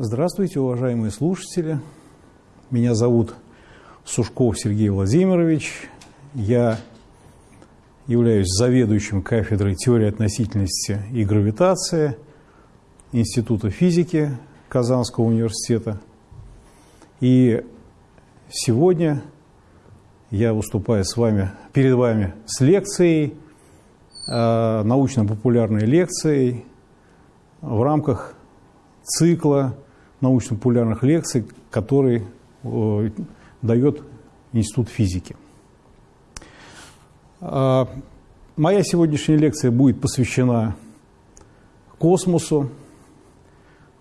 Здравствуйте, уважаемые слушатели. Меня зовут Сушков Сергей Владимирович. Я являюсь заведующим кафедрой теории относительности и гравитации Института физики Казанского университета. И сегодня я выступаю с вами, перед вами с лекцией, э, научно-популярной лекцией в рамках цикла научно-популярных лекций, который э, дает Институт физики. Э, моя сегодняшняя лекция будет посвящена космосу.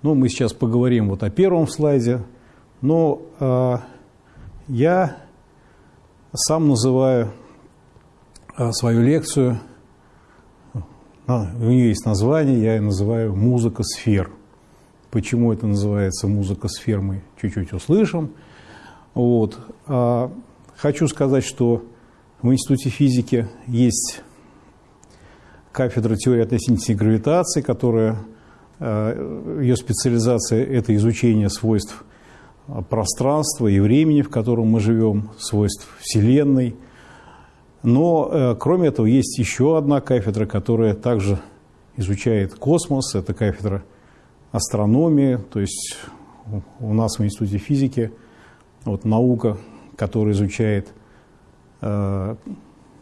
Ну, мы сейчас поговорим вот о первом слайде, но э, я сам называю э, свою лекцию, у нее есть название, я ее называю «Музыка сфер». Почему это называется «Музыка сфер» мы чуть-чуть услышим. Вот. А хочу сказать, что в Институте физики есть кафедра теории относительности гравитации, которая, э, ее специализация – это изучение свойств пространства и времени, в котором мы живем, свойств Вселенной. Но, э, кроме этого, есть еще одна кафедра, которая также изучает космос. Это кафедра астрономии, то есть у нас в Институте физики вот наука, которая изучает э,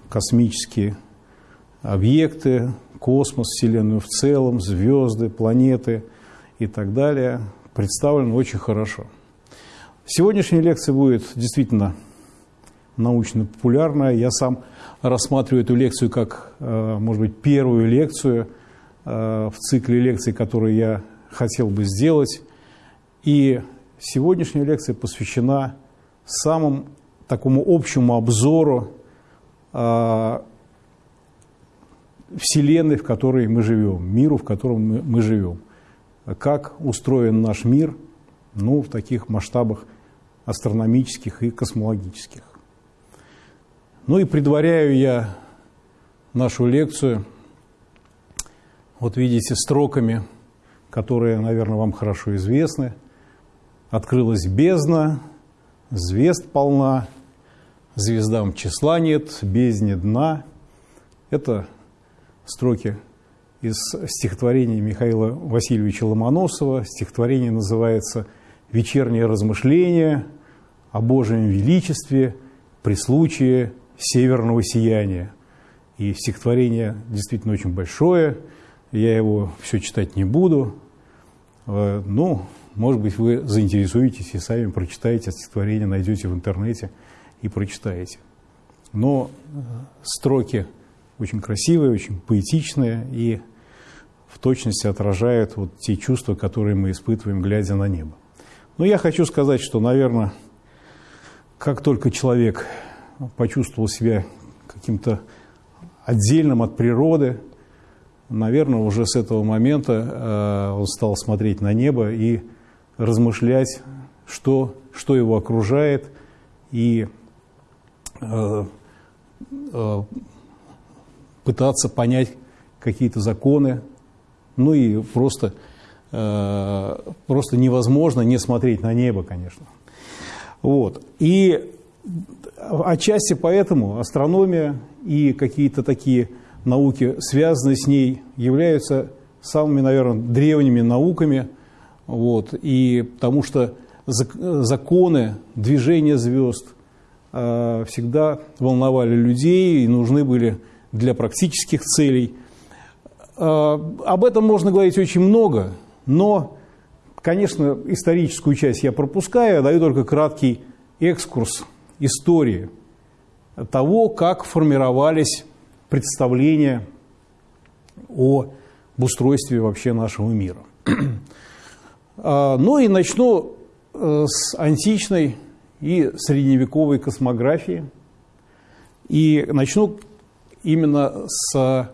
космические объекты, космос, Вселенную в целом, звезды, планеты и так далее, представлена очень хорошо. Сегодняшняя лекция будет действительно научно-популярная. Я сам рассматриваю эту лекцию как, э, может быть, первую лекцию э, в цикле лекций, которые я хотел бы сделать. И сегодняшняя лекция посвящена самому такому общему обзору э, Вселенной, в которой мы живем, миру, в котором мы, мы живем. Как устроен наш мир ну, в таких масштабах астрономических и космологических. Ну и предваряю я нашу лекцию, вот видите, строками, которые, наверное, вам хорошо известны. Открылась бездна, звезд полна, звездам числа нет, бездне дна. Это строки из стихотворения Михаила Васильевича Ломоносова. Стихотворение называется «Вечернее размышление о Божьем величестве при случае северного сияния». И стихотворение действительно очень большое, я его все читать не буду. Э, ну, может быть, вы заинтересуетесь и сами прочитаете стихотворение, найдете в интернете и прочитаете. Но э, строки очень красивые, очень поэтичные и в точности отражают вот те чувства, которые мы испытываем, глядя на небо. Но я хочу сказать, что, наверное, как только человек почувствовал себя каким-то отдельным от природы, наверное, уже с этого момента э, он стал смотреть на небо и размышлять, что, что его окружает, и э, э, пытаться понять какие-то законы, ну и просто, просто невозможно не смотреть на небо, конечно. Вот. И отчасти поэтому астрономия и какие-то такие науки, связанные с ней, являются самыми, наверное, древними науками, вот, и потому что законы движения звезд э, всегда волновали людей и нужны были для практических целей. Э, об этом можно говорить очень много, но, конечно, историческую часть я пропускаю, даю только краткий экскурс истории того, как формировались представления о устройстве вообще нашего мира. А, ну и начну э, с античной и средневековой космографии. И начну именно с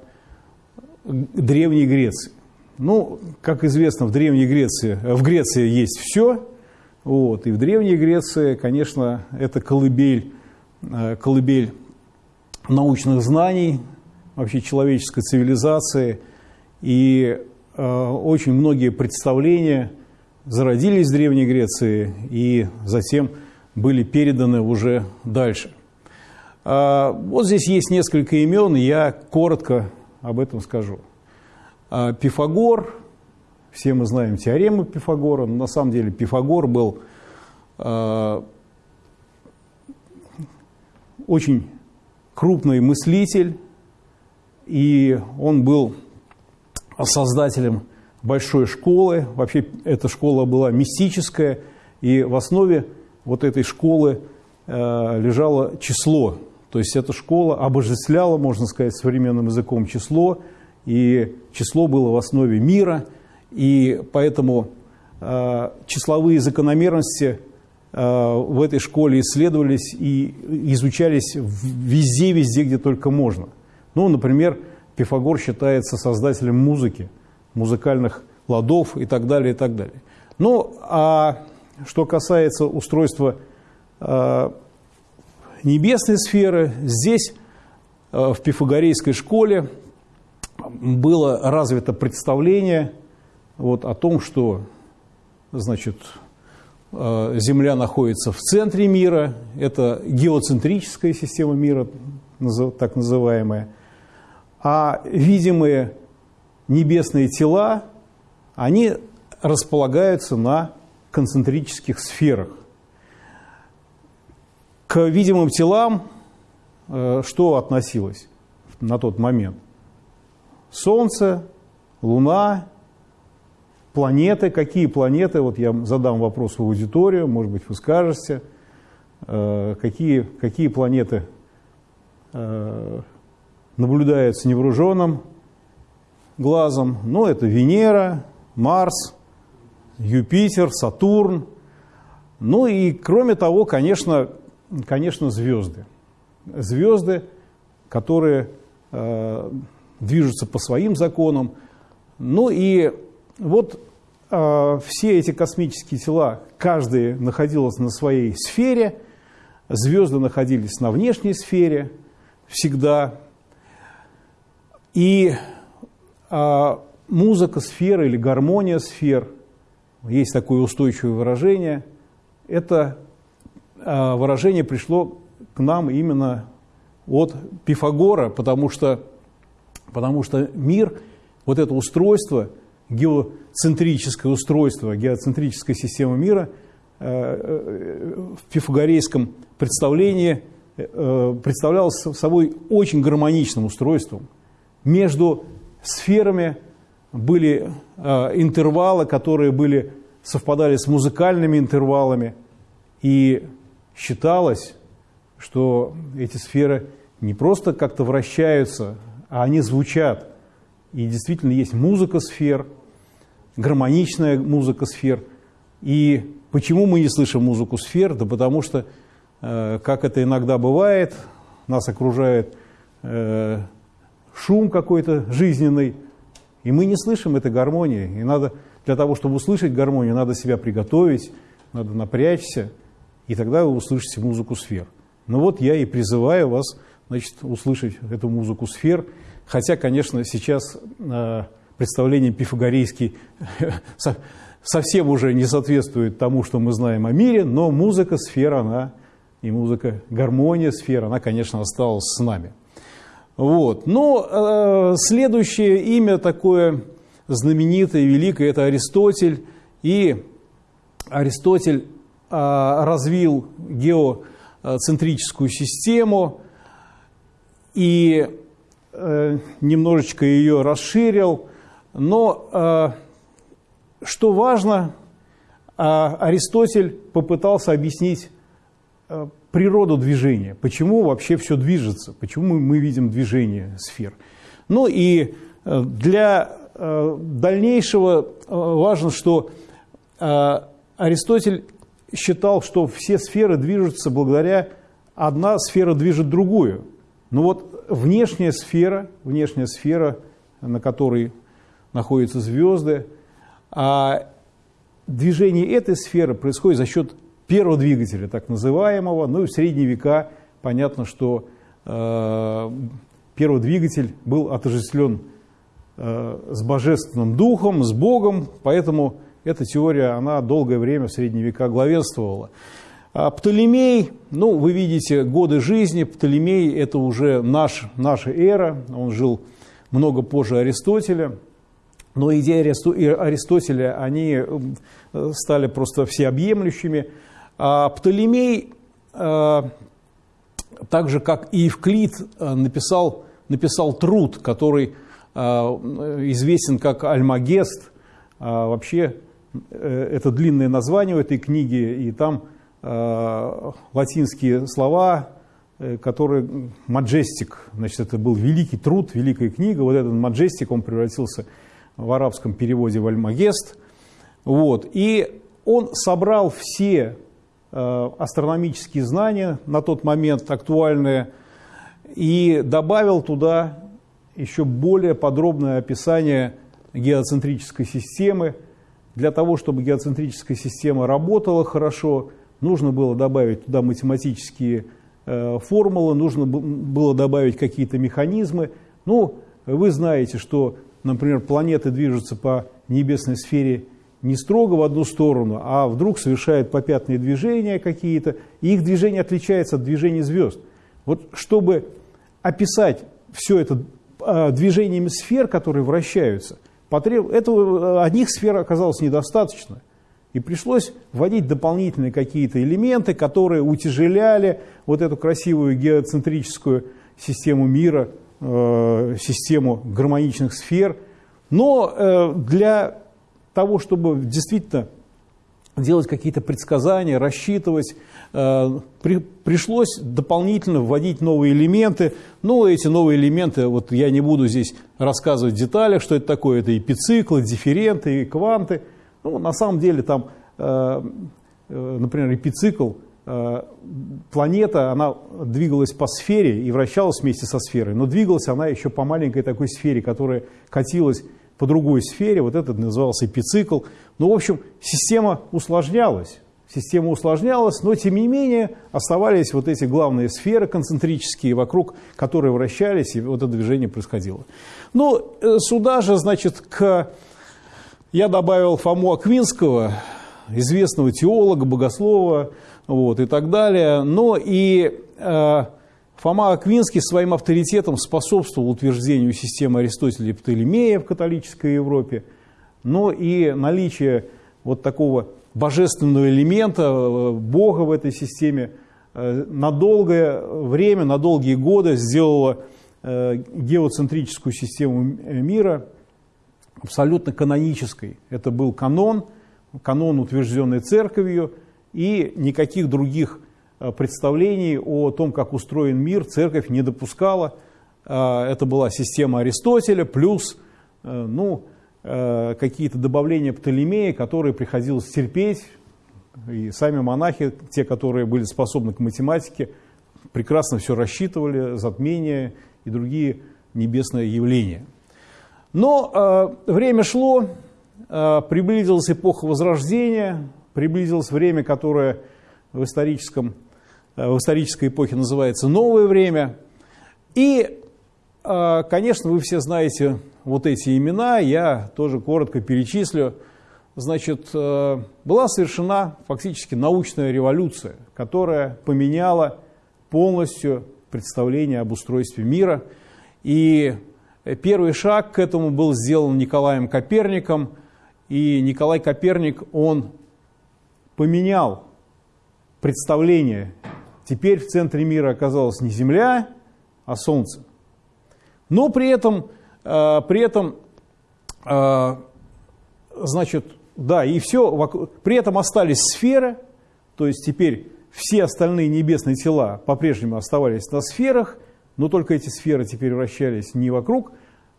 Древней Греции. Ну, как известно, в Древней Греции, в Греции есть все, вот, и в Древней Греции, конечно, это колыбель, э, колыбель научных знаний, вообще человеческой цивилизации, и э, очень многие представления зародились в Древней Греции и затем были переданы уже дальше. А, вот здесь есть несколько имен, я коротко об этом скажу. А, Пифагор, все мы знаем теорему Пифагора, но на самом деле Пифагор был а, очень крупный мыслитель, и он был создателем большой школы. Вообще эта школа была мистическая, и в основе вот этой школы э, лежало число то есть эта школа обожествляла, можно сказать, современным языком число, и число было в основе мира, и поэтому э, числовые закономерности в этой школе исследовались и изучались везде, везде, где только можно. Ну, например, Пифагор считается создателем музыки, музыкальных ладов и так далее, и так далее. Ну, а что касается устройства э, небесной сферы. Здесь, э, в пифагорейской школе, было развито представление вот, о том, что значит, э, Земля находится в центре мира, это геоцентрическая система мира, так называемая, а видимые небесные тела, они располагаются на концентрических сферах. К видимым телам э, что относилось на тот момент? Солнце, Луна, планеты. Какие планеты? Вот я задам вопрос в аудиторию, может быть, вы скажете. Э, какие, какие планеты э, наблюдаются невооруженным глазом? Ну, это Венера, Марс, Юпитер, Сатурн. Ну и, кроме того, конечно, конечно, звезды. Звезды, которые э, движутся по своим законам. Ну и вот э, все эти космические тела, каждый находился на своей сфере, звезды находились на внешней сфере всегда. И э, музыка сферы или гармония сфер, есть такое устойчивое выражение, это а, выражение пришло к нам именно от Пифагора, потому что, потому что мир, вот это устройство, геоцентрическое устройство, геоцентрическая система мира э, э, в пифагорейском представлении э, представлялось собой очень гармоничным устройством. Между сферами были интервалы, которые были, совпадали с музыкальными интервалами, и считалось, что эти сферы не просто как-то вращаются, а они звучат. И действительно есть музыка сфер, гармоничная музыка сфер. И почему мы не слышим музыку сфер? Да потому что, э, как это иногда бывает, нас окружает э, шум какой-то жизненный, и мы не слышим этой гармонии. И надо, для того, чтобы услышать гармонию, надо себя приготовить, надо напрячься и тогда вы услышите музыку сфер. Ну вот я и призываю вас значит, услышать эту музыку сфер, хотя, конечно, сейчас э, представление пифагорейский совсем уже не соответствует тому, что мы знаем о мире, но музыка сфер, она, и музыка, гармония сфер, она, конечно, осталась с нами. Вот. Но э, следующее имя такое знаменитое, великое, это Аристотель. И Аристотель а, развил геоцентрическую систему и э, немножечко ее расширил. Но э, что важно, а, Аристотель попытался объяснить э, природу движения, почему вообще все движется, почему мы видим движение сфер. Ну и для дальнейшего важно, что Аристотель считал, что все сферы движутся благодаря, одна сфера движет другую. Но вот внешняя сфера, внешняя сфера, на которой находятся звезды, а движение этой сферы происходит за счет первого двигателя, так называемого. Ну и в средние века понятно, что э, первый двигатель был отождествлен э, с божественным духом, с Богом, поэтому эта теория, она долгое время в средние века главенствовала. А Птолемей, ну, вы видите, годы жизни, Птолемей – это уже наш, наша эра, он жил много позже Аристотеля, но идеи Аристотеля, они стали просто всеобъемлющими. А Птолемей, а, так же как и Евклид, а, написал, написал труд, который а, известен как Альмагест. Вообще, э, это длинное название у этой книги, и там латинские слова, э, которые Маджестик, значит, это был великий труд, великая книга. Вот этот Маджестик, он превратился в арабском переводе в Альмагест. Вот. И он собрал все э, астрономические знания на тот момент актуальные и добавил туда еще более подробное описание геоцентрической системы. Для того, чтобы геоцентрическая система работала хорошо, нужно было добавить туда математические э, формулы, нужно было добавить какие-то механизмы. Ну, вы знаете, что, например, планеты движутся по небесной сфере не строго в одну сторону, а вдруг совершают попятные движения какие-то, и их движение отличается от движения звезд. Вот чтобы описать все это а, движениями сфер, которые вращаются, потреб... этого, одних сфер оказалось недостаточно. И пришлось вводить дополнительные какие-то элементы, которые утяжеляли вот эту красивую геоцентрическую систему мира, э, систему гармоничных сфер. Но э, для того, чтобы действительно делать какие-то предсказания, рассчитывать, э, при, пришлось дополнительно вводить новые элементы. Но эти новые элементы, вот я не буду здесь рассказывать в деталях, что это такое. Это и пициклы, дифференты, и кванты. Ну, на самом деле там, э, э, например, эпицикл, э, планета, она двигалась по сфере и вращалась вместе со сферой, но двигалась она еще по маленькой такой сфере, которая катилась по другой сфере, вот этот назывался эпицикл. Ну, в общем, система усложнялась. Система усложнялась, но тем не менее оставались вот эти главные сферы концентрические, вокруг которые вращались, и вот это движение происходило. Ну, э, сюда же, значит, к... я добавил Фому Аквинского, известного теолога, богослова, вот, и так далее. Но и э, Фома Аквинский своим авторитетом способствовал утверждению системы Аристотеля и Птолемея в католической Европе, но и наличие вот такого божественного элемента, э, Бога в этой системе, э, на долгое время, на долгие годы сделало э, геоцентрическую систему мира абсолютно канонической. Это был канон, канон, утвержденный церковью, и никаких других Э, представлений о том, как устроен мир, церковь не допускала. Э, это была система Аристотеля плюс э, ну, какие-то добавления Птолемея, которые приходилось терпеть. И сами монахи, те, которые были способны к математике, прекрасно все рассчитывали, затмения и другие небесные явления. Но время шло, приблизилась эпоха Возрождения, приблизилось время, которое в историческом Э, в исторической эпохе называется «Новое время». И, э, конечно, вы все знаете вот эти имена, я тоже коротко перечислю. Значит, э, была совершена фактически научная революция, которая поменяла полностью представление об устройстве мира. И первый шаг к этому был сделан Николаем Коперником. И Николай Коперник, он поменял представление Теперь в центре мира оказалась не Земля, а Солнце. Но при этом, э, при этом э, значит, да, и все, вокруг, при этом остались сферы, то есть теперь все остальные небесные тела по-прежнему оставались на сферах, но только эти сферы теперь вращались не вокруг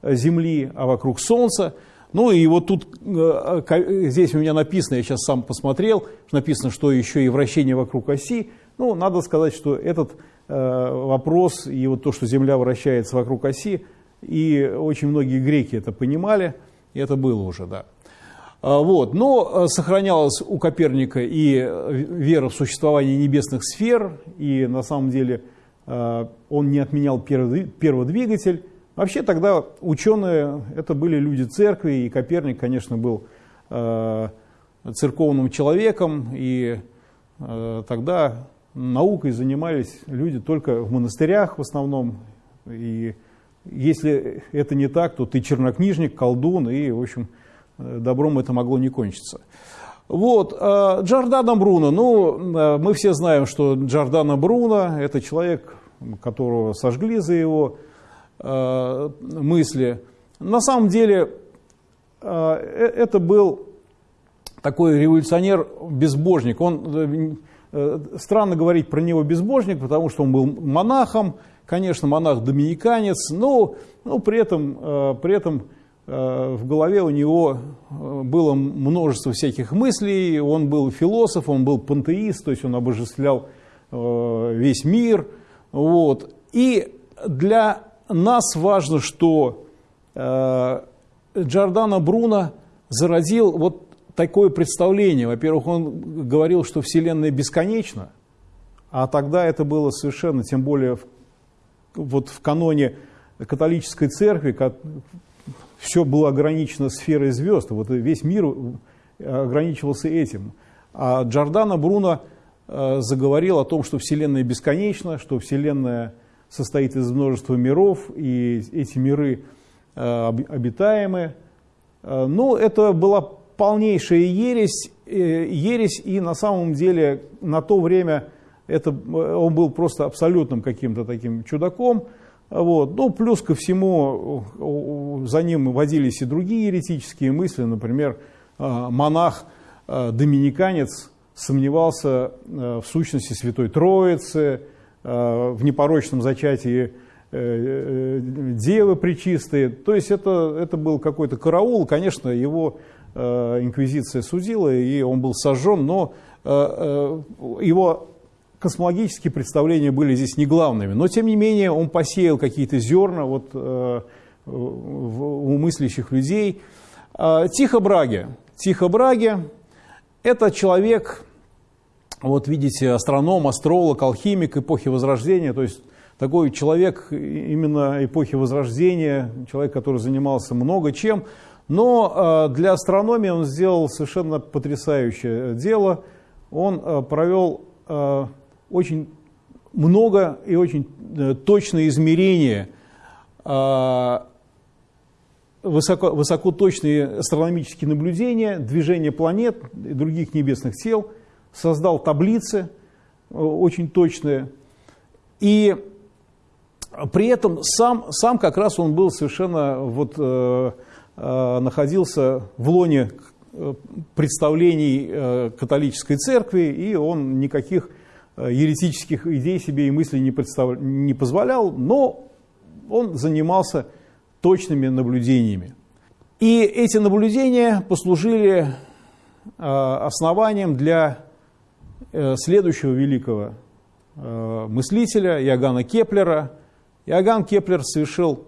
Земли, а вокруг Солнца. Ну и вот тут, э, здесь у меня написано, я сейчас сам посмотрел, написано, что еще и вращение вокруг оси, ну, надо сказать, что этот э, вопрос и вот то, что Земля вращается вокруг оси, и очень многие греки это понимали, и это было уже, да. А, вот. Но э, сохранялась у Коперника и э, вера в существование небесных сфер, и на самом деле э, он не отменял первый, первый двигатель. Вообще тогда ученые, это были люди церкви, и Коперник, конечно, был церковным человеком, и тогда наукой занимались люди только в монастырях в основном. И если это не так, то ты чернокнижник, колдун, и, в общем, добром это могло не кончиться. Вот, Джордано Бруно, ну, мы все знаем, что Джордано Бруно – это человек, которого сожгли за его мысли. На самом деле, это был такой революционер-безбожник. Он Э, странно говорить про него безбожник, потому что он был монахом, конечно, монах-доминиканец, но, но при этом, э, при этом э, в голове у него было множество всяких мыслей, он был философ, он был пантеист, то есть он обожествлял весь мир. Вот. И для нас важно, что Джордано Бруно зародил вот такое представление. Во-первых, он говорил, что Вселенная бесконечна, а тогда это было совершенно, тем более вот в каноне католической церкви, как, все было ограничено сферой звезд, вот весь мир ограничивался этим. А Джордано Бруно э, заговорил о том, что Вселенная бесконечна, что Вселенная состоит из множества миров, и эти миры э, обитаемы. Э, ну, это была полнейшая ересь, э, ересь, и на самом деле на то время это, он был просто абсолютным каким-то таким чудаком. Вот. Ну, плюс ко всему, за ним водились и другие еретические мысли. Например, монах, доминиканец сомневался в сущности Святой Троицы, в непорочном зачатии Девы Пречистые. То есть это, это был какой-то караул. Конечно, его Э, инквизиция судила, и он был сожжен, но э, э, его космологические представления были здесь не главными. Но, тем не менее, он посеял какие-то зерна вот, у мыслящих людей. Тихо Браге. Тихо Браге – это человек, вот видите, астроном, астролог, алхимик эпохи Возрождения, то есть такой человек именно эпохи Возрождения, человек, который занимался много чем – но э, для астрономии он сделал совершенно потрясающее дело. Он э, провел э, очень много и очень точные измерения, высоко, высокоточные астрономические наблюдения, движения планет и других небесных тел, создал таблицы очень точные. И при этом сам, сам как раз он был совершенно вот, Э, находился в лоне э, представлений э, католической церкви, и он никаких еретических идей себе и мыслей не, представ... не позволял, но он занимался точными наблюдениями. И эти наблюдения послужили основанием для следующего великого мыслителя Иоганна Кеплера. Иоганн Кеплер совершил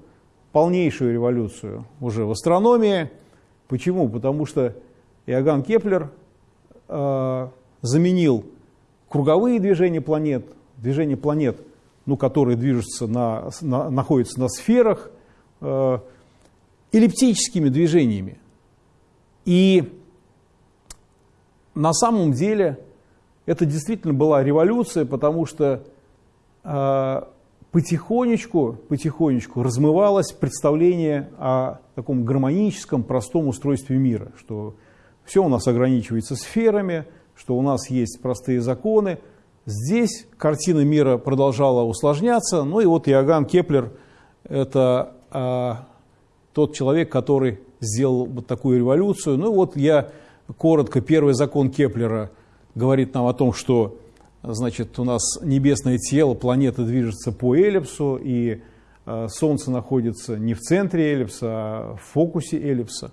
полнейшую революцию уже в астрономии. Почему? Потому что Иоганн Кеплер э, заменил круговые движения планет, движения планет, ну, которые движутся на, на, находятся на сферах, э, эллиптическими движениями. И на самом деле это действительно была революция, потому что э, потихонечку, потихонечку размывалось представление о таком гармоническом, простом устройстве мира, что все у нас ограничивается сферами, что у нас есть простые законы. Здесь картина мира продолжала усложняться. Ну и вот Иоганн Кеплер – это а, тот человек, который сделал вот такую революцию. Ну вот я коротко, первый закон Кеплера говорит нам о том, что Значит, у нас небесное тело, планета движется по эллипсу, и э, Солнце находится не в центре эллипса, а в фокусе эллипса.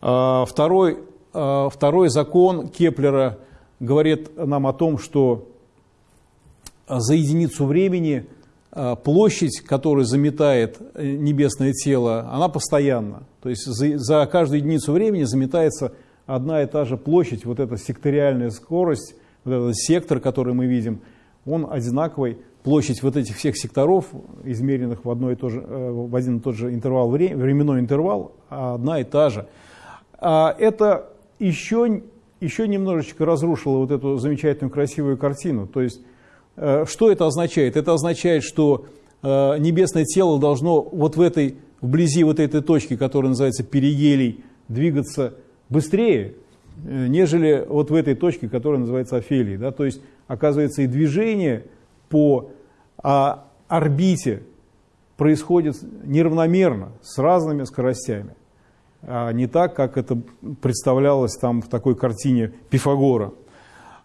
Э, второй, э, второй закон Кеплера говорит нам о том, что за единицу времени площадь, которую заметает небесное тело, она постоянна. То есть за, за каждую единицу времени заметается одна и та же площадь, вот эта секториальная скорость – вот этот сектор, который мы видим, он одинаковый. Площадь вот этих всех секторов, измеренных в, одно и то же, э, в один и тот же интервал, временной интервал, одна и та же. А это еще еще немножечко разрушила вот эту замечательную красивую картину. То есть, э, что это означает? Это означает, что э, небесное тело должно вот в этой, вблизи вот этой точки, которая называется перигелий, двигаться быстрее, э, нежели вот в этой точке, которая называется афелией. Да? То есть, оказывается, и движение по а, орбите происходит неравномерно, с разными скоростями а не так, как это представлялось там в такой картине Пифагора.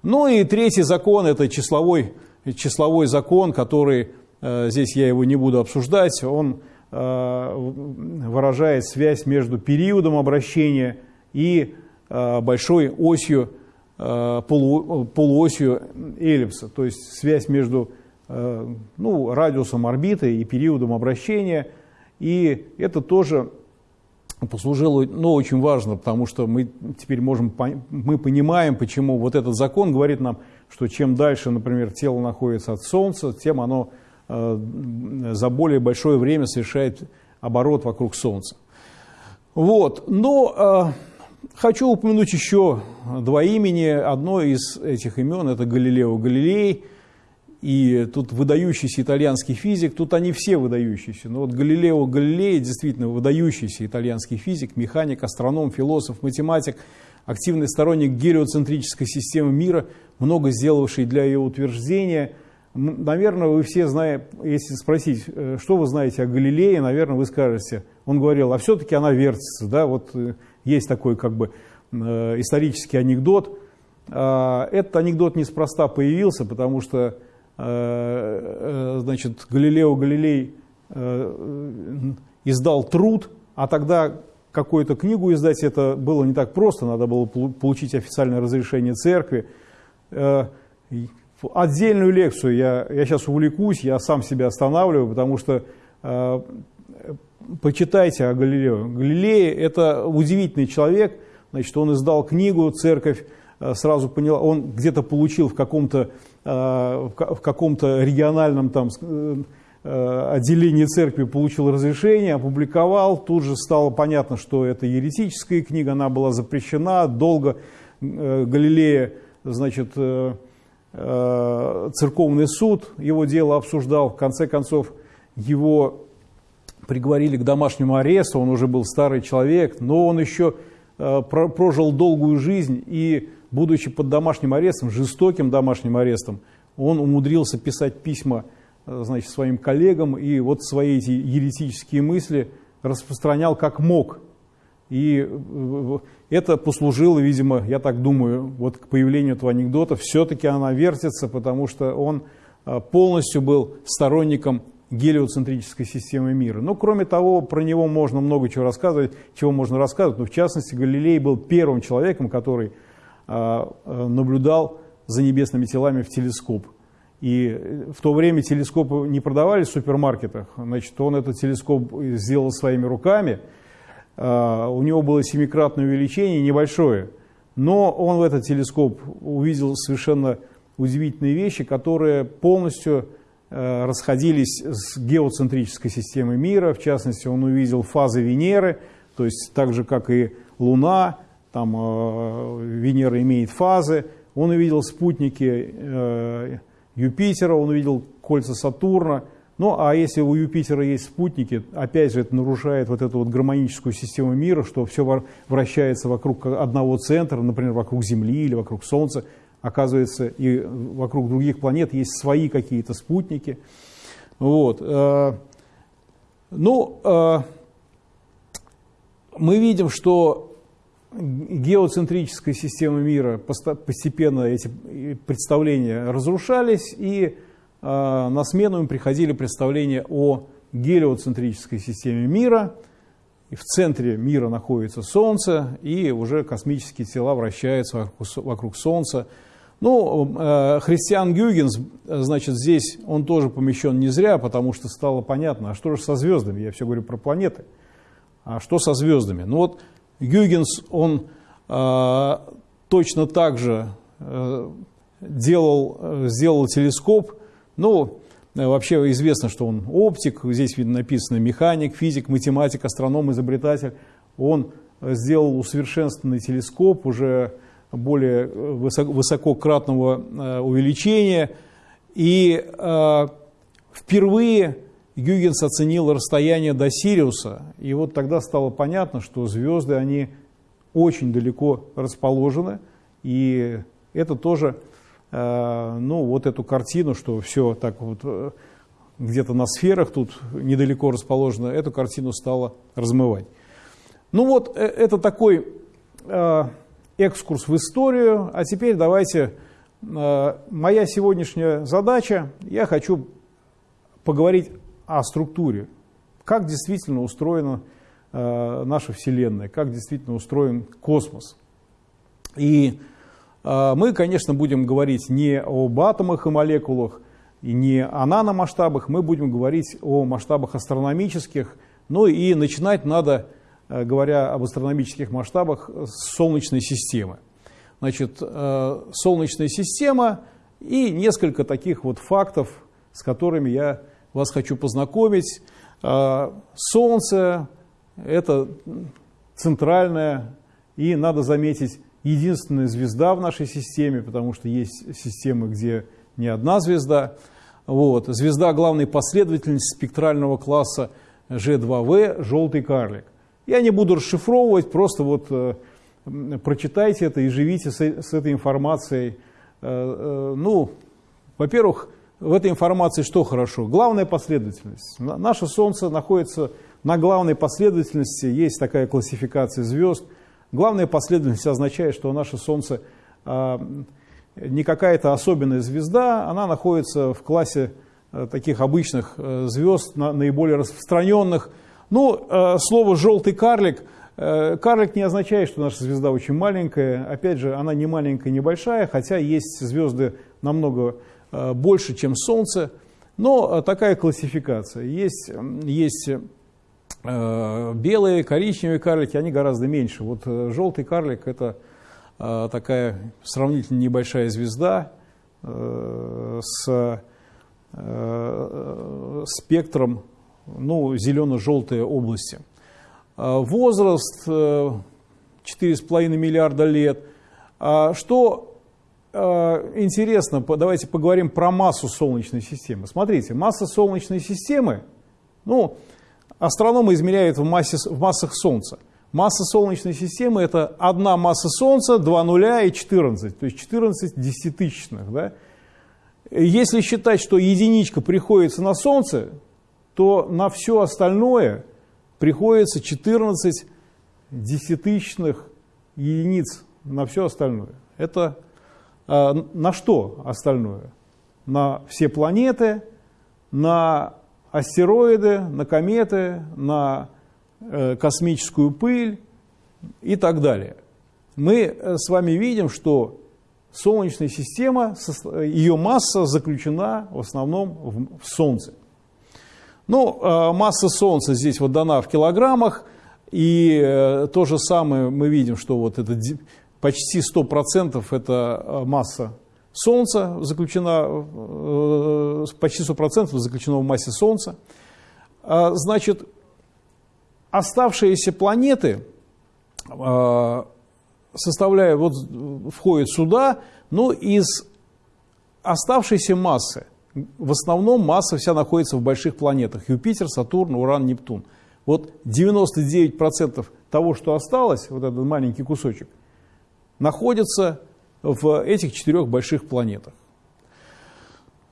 Ну и третий закон – это числовой, числовой закон, который, э, здесь я его не буду обсуждать, он э, выражает связь между периодом обращения и э, большой осью, полу, полуосью эллипса, то есть связь между ну, радиусом орбиты и периодом обращения. И это тоже послужило ну, очень важно, потому что мы теперь можем, мы понимаем, почему вот этот закон говорит нам, что чем дальше, например, тело находится от Солнца, тем оно э, за более большое время совершает оборот вокруг Солнца. Вот, но э, хочу упомянуть еще два имени. Одно из этих имен это Галилео Галилей, и тут выдающийся итальянский физик, тут они все выдающиеся. Но вот Галилео Галилей действительно выдающийся итальянский физик, механик, астроном, философ, математик, активный сторонник гелиоцентрической системы мира, много сделавший для ее утверждения. Наверное, вы все знаете, если спросить, э, что вы знаете о Галилее, наверное, вы скажете, он говорил, а все-таки она вертится. Да? Вот э, есть такой как бы э, исторический анекдот. А, этот анекдот неспроста появился, потому что Э, э, значит, Галилео Галилей издал труд, а тогда какую-то книгу издать это было не так просто, надо было получить официальное разрешение церкви. Отдельную лекцию я, я сейчас увлекусь, я сам себя останавливаю, потому что почитайте о Галилео. Галилей – это удивительный человек, значит, он издал книгу, церковь сразу поняла, он где-то получил в каком-то Э, в каком-то региональном там, э, отделении церкви получил разрешение, опубликовал, тут же стало понятно, что это еретическая книга, она была запрещена, долго э, Галилея, значит, церковный суд его дело обсуждал, в конце концов его приговорили к домашнему аресту, он уже был старый человек, но он еще прожил долгую жизнь и будучи под домашним арестом, жестоким домашним арестом, он умудрился писать письма э, значит, своим коллегам и вот свои эти еретические мысли распространял как мог. И э, это послужило, видимо, я так думаю, вот к появлению этого анекдота. Все-таки она вертится, потому что он э, полностью был сторонником гелиоцентрической системы мира. Но, кроме того, про него можно много чего рассказывать, чего можно рассказывать. Но, в частности, Галилей был первым человеком, который а, а, наблюдал за небесными телами в телескоп. И в то время телескопы не продавались в супермаркетах, значит, он этот телескоп сделал своими руками, а, у него было семикратное увеличение, небольшое, но он в этот телескоп увидел совершенно удивительные вещи, которые полностью расходились с геоцентрической системой мира, в частности, он увидел фазы Венеры, то есть так же, как и Луна, там э, Венера имеет фазы, он увидел спутники э, Юпитера, он увидел кольца Сатурна. Ну, а если у Юпитера есть спутники, опять же, это нарушает вот эту вот гармоническую систему мира, что все вращается вокруг одного центра, например, вокруг Земли или вокруг Солнца. Оказывается, и вокруг других планет есть свои какие-то спутники. Вот. Э, ну, мы видим, что геоцентрической системы мира постепенно эти представления разрушались, и а, на смену им приходили представления о гелиоцентрической системе мира. И в центре мира находится Солнце, и уже космические тела вращаются вокруг, Солнца. Ну, э, Христиан Гюгенс, значит, здесь он тоже помещен не зря, потому что стало понятно, а что же со звездами? Я все говорю про планеты. А что со звездами? Ну вот Гюгенс, он э, точно так же э, делал, э, сделал телескоп. Ну, э, вообще известно, что он оптик, здесь видно написано механик, физик, математик, астроном, изобретатель. Он сделал усовершенствованный телескоп уже более высокократного увеличения. И впервые Гюгенс оценил расстояние до Сириуса, и вот тогда стало понятно, что звезды, они очень далеко расположены, и это тоже, э, ну, вот эту картину, что все так вот э, где-то на сферах тут недалеко расположено, эту картину стало размывать. Ну вот, э, это такой экскурс в историю, а теперь давайте, моя сегодняшняя задача, я хочу поговорить о структуре, как действительно устроена э, наша Вселенная, как действительно устроен космос. И э, мы, конечно, будем говорить не об атомах и молекулах, и не о наномасштабах, мы будем говорить о масштабах астрономических, ну и начинать надо, э, говоря об астрономических масштабах, Солнечной системы. Значит, э, Солнечная система и несколько таких вот фактов, с которыми я вас хочу познакомить. А, Солнце – это центральная и, надо заметить, единственная звезда в нашей системе, потому что есть системы, где не одна звезда. Вот. Звезда главной последовательности спектрального класса G2V – желтый карлик. Я не буду расшифровывать, просто вот э, прочитайте это и живите с, с этой информацией. Э, э, ну, во-первых, в этой информации что хорошо? Главная последовательность. Наше Солнце находится на главной последовательности, есть такая классификация звезд. Главная последовательность означает, что наше Солнце не какая-то особенная звезда, она находится в классе таких обычных звезд, на, наиболее распространенных. Ну, а, слово «желтый карлик» Карлик не означает, что наша звезда очень маленькая. Опять же, она не маленькая, не большая, хотя есть звезды намного Э, больше, чем Солнце. Но э, такая классификация. Есть, есть э, белые, коричневые карлики, они гораздо меньше. Вот желтый карлик – это такая сравнительно небольшая звезда с спектром ну, зелено-желтой области. Возраст 4,5 миллиарда лет. А что Э, интересно, давайте поговорим про массу Солнечной системы. Смотрите, масса Солнечной системы, ну, астрономы измеряют в, массе, в массах Солнца. Масса Солнечной системы это одна масса Солнца, два нуля и 14, то есть 14 десятитысячных. Да? Если считать, что единичка приходится на Солнце, то на все остальное приходится 14 десятитысячных единиц на все остальное. Это а, на что остальное? На все планеты, на астероиды, на кометы, на э, космическую пыль и так далее. Мы э, с вами видим, что Солнечная система, ее масса заключена в основном в Солнце. Ну, а, масса Солнца здесь вот дана в килограммах, и э, то же самое мы видим, что вот это почти 100% это э, масса Солнца заключена, э, почти 100% заключено в массе Солнца. А, значит, оставшиеся планеты, а, составляя, вот входят сюда, но из оставшейся массы, в основном масса вся находится в больших планетах. Юпитер, Сатурн, Уран, Нептун. Вот 99% того, что осталось, вот этот маленький кусочек – находятся в этих четырех больших планетах.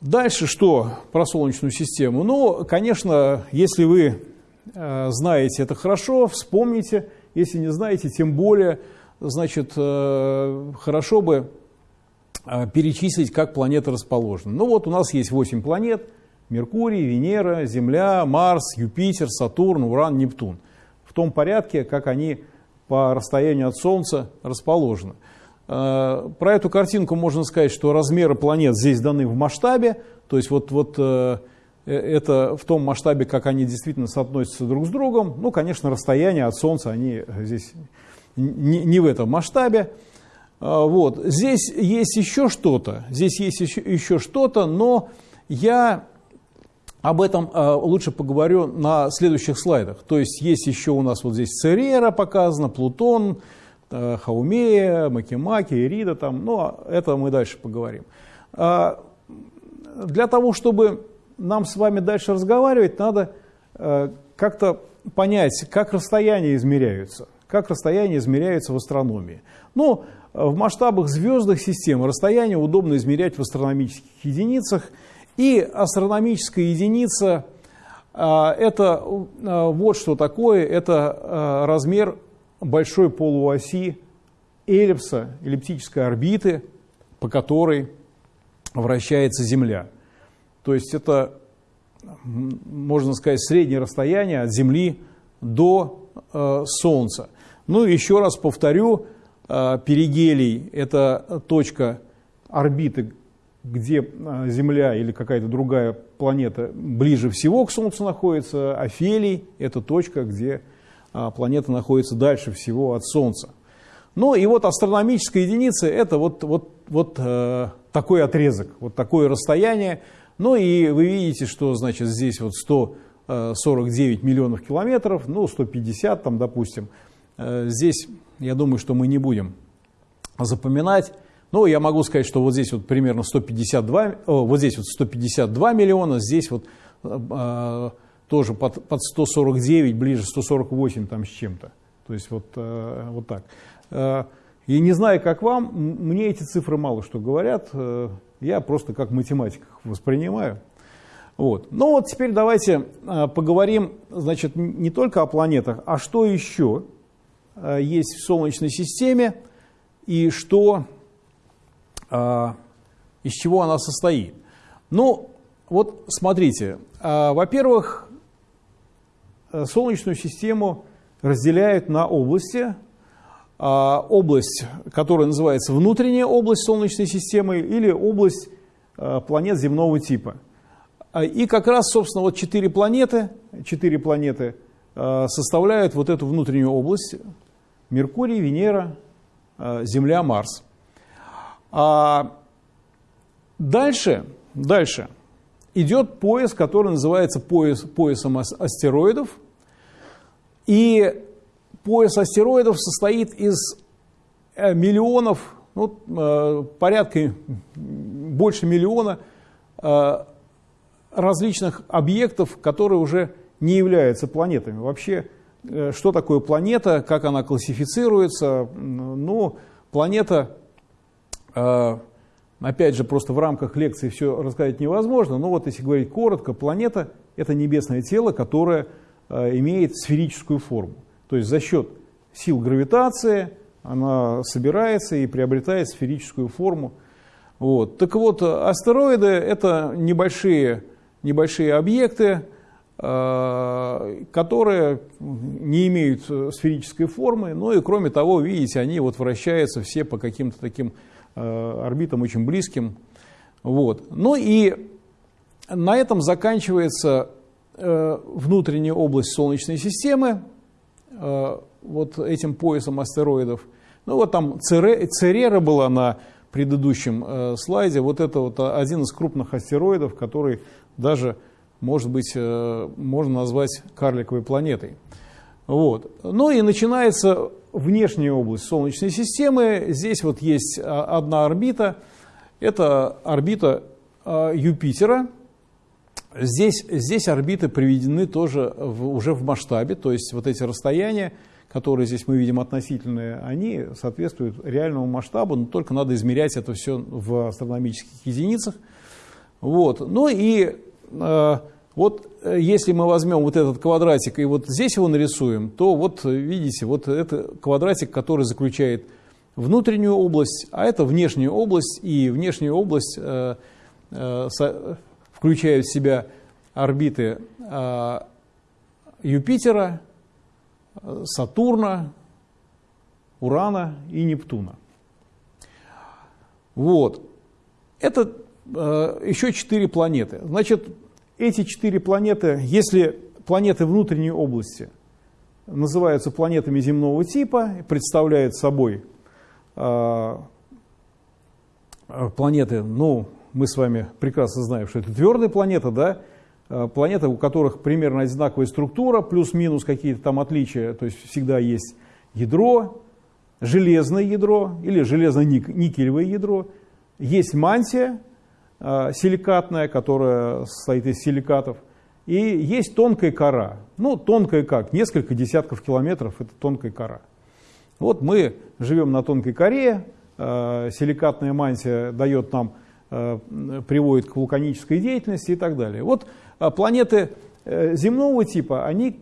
Дальше что про Солнечную систему? Ну, конечно, если вы э, знаете это хорошо, вспомните. Если не знаете, тем более, значит, э, хорошо бы перечислить, как планеты расположены. Ну вот у нас есть 8 планет. Меркурий, Венера, Земля, Марс, Юпитер, Сатурн, Уран, Нептун. В том порядке, как они по расстоянию от Солнца расположены. Э, про эту картинку можно сказать, что размеры планет здесь даны в масштабе, то есть вот, вот э, э, это в том масштабе, как они действительно соотносятся друг с другом. Ну, конечно, расстояние от Солнца, они здесь не, не в этом масштабе. Вот. Здесь есть еще что-то, здесь есть еще, еще что-то, но я об этом э, лучше поговорю на следующих слайдах. То есть есть еще у нас вот здесь Церера показано, Плутон, э, Хаумея, Макимаки, Ирида, там, но это мы дальше поговорим. А, для того, чтобы нам с вами дальше разговаривать, надо э, как-то понять, как расстояния измеряются, как расстояния измеряются в астрономии. Ну, в масштабах звездных систем расстояние удобно измерять в астрономических единицах, и астрономическая единица а, это а, вот что такое, это а, размер большой полуоси эллипса, эллиптической орбиты, по которой вращается Земля. То есть это, можно сказать, среднее расстояние от Земли до э, Солнца. Ну, еще раз повторю, перигелий – это точка орбиты, где э, Земля или какая-то другая планета ближе всего к Солнцу находится, а Фелий – это точка, где э, планета находится дальше всего от Солнца. Ну и вот астрономическая единица – это вот, вот, вот э, такой отрезок, вот такое расстояние. Ну и вы видите, что значит здесь вот 149 э, миллионов километров, ну 150 там, допустим. Э, здесь, я думаю, что мы не будем запоминать. Ну, я могу сказать, что вот здесь вот примерно 152, о, вот здесь вот 152 миллиона, здесь вот э, тоже под, под 149, ближе 148 там с чем-то. То есть вот, э, вот так. Э, и не знаю, как вам, мне эти цифры мало что говорят, э, я просто как математик воспринимаю. Вот. Ну вот теперь давайте э, поговорим, значит, не только о планетах, а что еще э, есть в Солнечной системе и что а, из чего она состоит. Ну, вот смотрите, а, во-первых, э, Солнечную систему разделяют на области. Область, которая называется внутренняя область Солнечной системы или область планет земного типа. И как раз, собственно, вот четыре планеты, четыре планеты составляют вот эту внутреннюю область. Меркурий, Венера, Земля, Марс. А дальше, дальше идет пояс, который называется пояс, поясом астероидов. И пояс астероидов состоит из э, миллионов, ну, э, порядка больше миллиона э, различных объектов, которые уже не являются планетами. Вообще, что такое планета, как она классифицируется? Ну, планета а, опять же, просто в рамках лекции все рассказать невозможно, но вот если говорить коротко, планета – это небесное тело, которое а, имеет сферическую форму. То есть за счет сил гравитации она собирается и приобретает сферическую форму. Вот. Так вот, астероиды – это небольшие, небольшие объекты, которые не имеют сферической формы, но и кроме того, видите, они вот вращаются все по каким-то таким Э, орбитам очень близким. Вот. Ну и на этом заканчивается э, внутренняя область Солнечной системы, э, вот этим поясом астероидов. Ну вот там Церера была на предыдущем слайде. Вот это вот один из крупных астероидов, который даже, может быть, можно назвать карликовой планетой. Вот. Ну и начинается внешняя область Солнечной системы. Здесь вот есть а, одна орбита. Это орбита а, Юпитера. Здесь, здесь орбиты приведены тоже в, уже в масштабе, то есть вот эти расстояния, которые здесь мы видим относительные, они соответствуют реальному масштабу, но только надо измерять это все в астрономических единицах. Вот. Ну и э, вот э, если мы возьмем вот этот квадратик и вот здесь его нарисуем, то вот видите, вот это квадратик, который заключает внутреннюю область, а это внешняя область, и внешняя область э, э, включает в себя орбиты э, Юпитера, Сатурна, Урана и Нептуна. Вот. Это э, еще четыре планеты. Значит, эти четыре планеты, если планеты внутренней области называются планетами земного типа, представляют собой э, планеты, ну, мы с вами прекрасно знаем, что это твердые планеты, да, а, планеты, у которых примерно одинаковая структура, плюс-минус какие-то там отличия, то есть всегда есть ядро, железное ядро или железно-никелевое ядро, есть мантия силикатная, которая состоит из силикатов, и есть тонкая кора. Ну, тонкая как? Несколько десятков километров – это тонкая кора. Вот мы живем на тонкой коре, э, силикатная мантия дает нам, э, приводит к вулканической деятельности и так далее. Вот планеты земного типа, они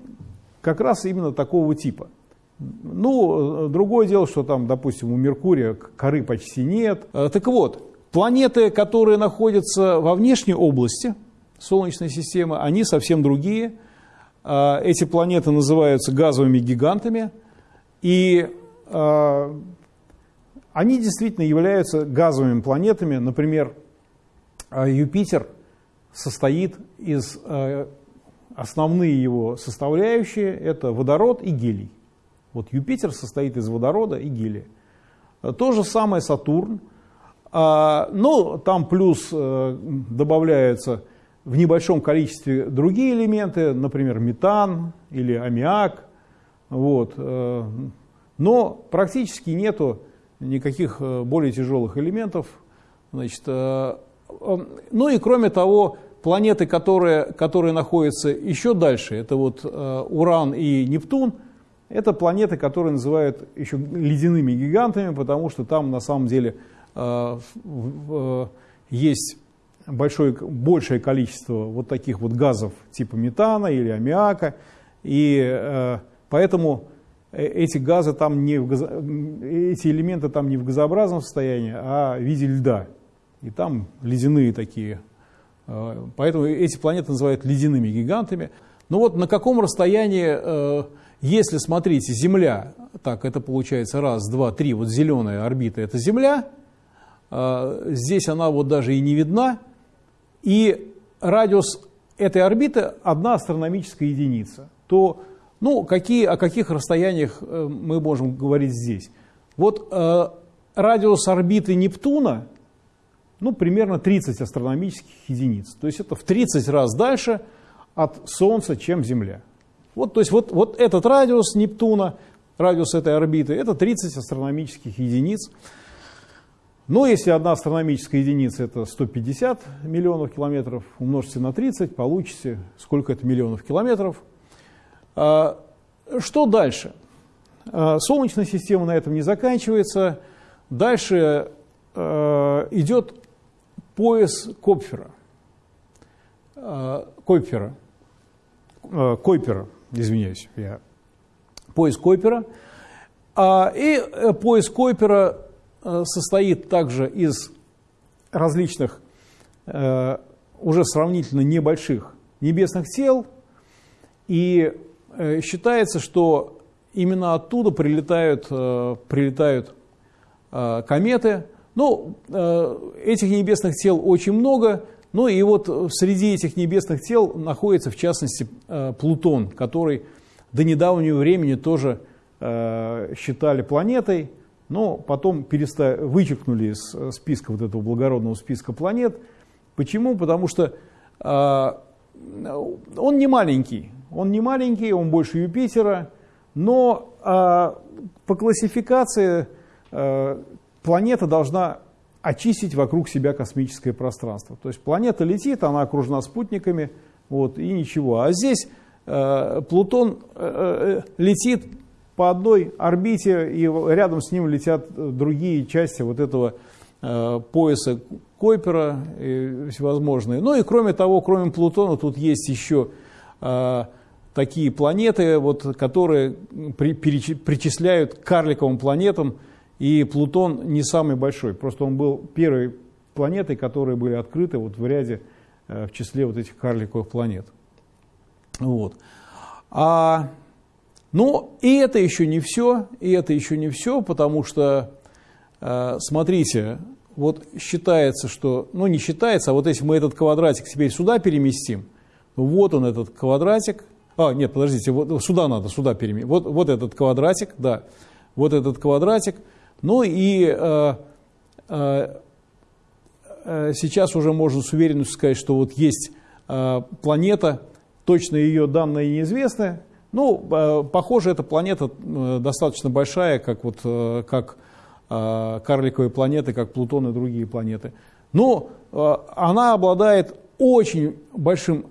как раз именно такого типа – ну, другое дело, что там, допустим, у Меркурия коры почти нет. Э, так вот, планеты, которые находятся во внешней области Солнечной системы, они совсем другие. Э, эти планеты называются газовыми гигантами, и э, они действительно являются газовыми планетами. Например, Юпитер состоит из основные его составляющие – это водород и гелий. Вот Юпитер состоит из водорода и гелия. То же самое Сатурн. А, но там плюс э, добавляются в небольшом количестве другие элементы, например, метан или аммиак. Вот. Э, но практически нету никаких э, более тяжелых элементов. Значит, ну и кроме того, планеты, которые, которые находятся еще дальше, это вот Уран и Нептун – это планеты, которые называют еще ледяными гигантами, потому что там на самом деле есть большое, большее количество вот таких вот газов типа метана или аммиака, и э, поэтому эти газы там не в газо... эти элементы там не в газообразном состоянии, а в виде льда. И там ледяные такие. Поэтому эти планеты называют ледяными гигантами. Но вот на каком расстоянии если, смотрите, Земля, так, это получается раз, два, три, вот зеленая орбита – это Земля, здесь она вот даже и не видна, и радиус этой орбиты – одна астрономическая единица, то ну, какие, о каких расстояниях э, мы можем говорить здесь? Вот э, радиус орбиты Нептуна, ну, примерно 30 астрономических единиц. То есть это в 30 раз дальше от Солнца, чем Земля. Вот, то есть вот, вот этот радиус Нептуна, радиус этой орбиты, это 30 астрономических единиц. Но если одна астрономическая единица это 150 миллионов километров, умножьте на 30, получите сколько это миллионов километров. А, что дальше? А, Солнечная система на этом не заканчивается. Дальше а, идет пояс Копфера. Койпера. Койпера извиняюсь, я, пояс Койпера. И э, пояс Койпера состоит также из различных, э, уже сравнительно небольших небесных тел, и считается, что именно оттуда прилетают, прилетают кометы. Ну, этих небесных тел очень много, ну и вот среди этих небесных тел находится в частности э, Плутон, который до недавнего времени тоже э, считали планетой, но потом перестали, вычеркнули из э, списка вот этого благородного списка планет. Почему? Потому что он не маленький, он не маленький, он больше Юпитера, но по классификации планета должна очистить вокруг себя космическое пространство. То есть планета летит, она окружена спутниками, вот, и ничего. А здесь э, Плутон э, э, летит по одной орбите, и рядом с ним летят другие части вот этого э, пояса Койпера и всевозможные. Ну и кроме того, кроме Плутона, тут есть еще э, такие планеты, вот, которые при, причисляют к карликовым планетам, и Плутон не самый большой, просто он был первой планетой, которые были открыты вот в ряде, э, в числе вот этих карликовых планет. Вот. А, но и это еще не все, и это еще не все, потому что, э, смотрите, вот считается, что, ну не считается, а вот если мы этот квадратик теперь сюда переместим, вот он этот квадратик, а, нет, подождите, вот сюда надо, сюда переместить, вот, вот этот квадратик, да, вот этот квадратик – ну и э, э, э, сейчас уже можно с уверенностью сказать, что вот есть э, планета, точно ее данные неизвестны, Ну, э, похоже, эта планета э, достаточно большая, как, вот, э, как карликовые планеты, как Плутон и другие планеты. Но она обладает очень большим,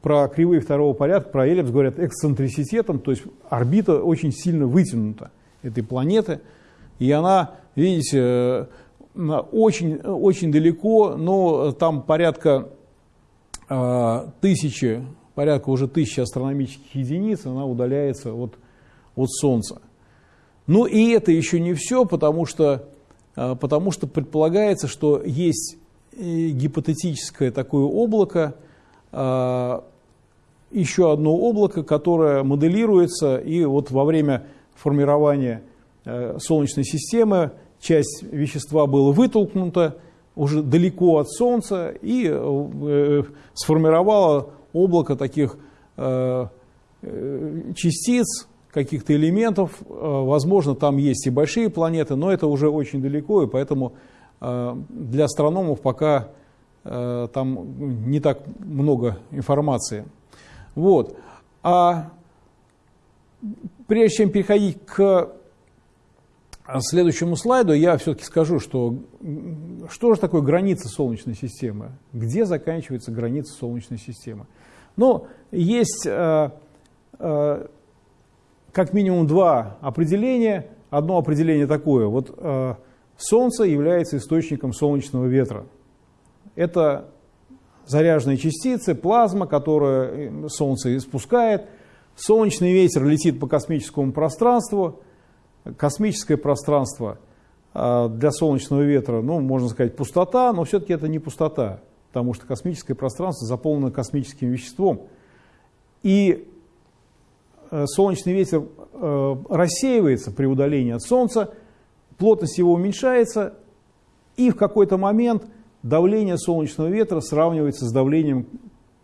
про кривые второго порядка, про эллипс говорят эксцентриситетом, то есть орбита очень сильно вытянута этой планеты. И она, видите, очень, очень далеко, но там порядка тысячи порядка уже тысячи астрономических единиц, она удаляется от, от Солнца. Ну и это еще не все, потому что, а, потому что предполагается, что есть э, гипотетическое такое облако, а, еще одно облако, которое моделируется, и вот во время формирования э, Солнечной системы часть вещества была вытолкнута уже далеко от Солнца и э, сформировала облако таких э, э, частиц, каких-то элементов. Э, возможно, там есть и большие планеты, но это уже очень далеко, и поэтому для астрономов пока там не так много информации. Вот. А прежде чем переходить к следующему слайду, я все-таки скажу, что что же такое граница Солнечной системы? Где заканчивается граница Солнечной системы? Но есть э, э, как минимум два определения. Одно определение такое. Вот э, Солнце является источником солнечного ветра. Это заряженные частицы, плазма, которую Солнце испускает. Солнечный ветер летит по космическому пространству. Космическое пространство для солнечного ветра, ну, можно сказать, пустота, но все-таки это не пустота потому что космическое пространство заполнено космическим веществом. И э, солнечный ветер э, рассеивается при удалении от Солнца, плотность его уменьшается, и в какой-то момент давление солнечного ветра сравнивается с давлением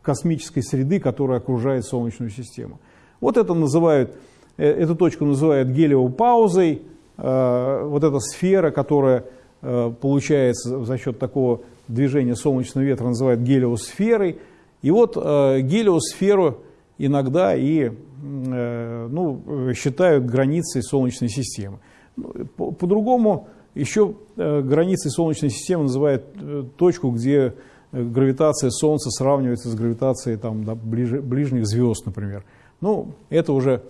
космической среды, которая окружает Солнечную систему. Вот это называют, эту точку называют гелиевой паузой, вот эта сфера, которая получается за счет такого движение солнечного ветра называют гелиосферой. И вот э, гелиосферу иногда и э, ну, считают границей Солнечной системы. Ну, по-другому по еще э, границей Солнечной системы называют э, точку, где э, гравитация Солнца сравнивается с гравитацией там, ближ, ближних звезд, например. Ну, это уже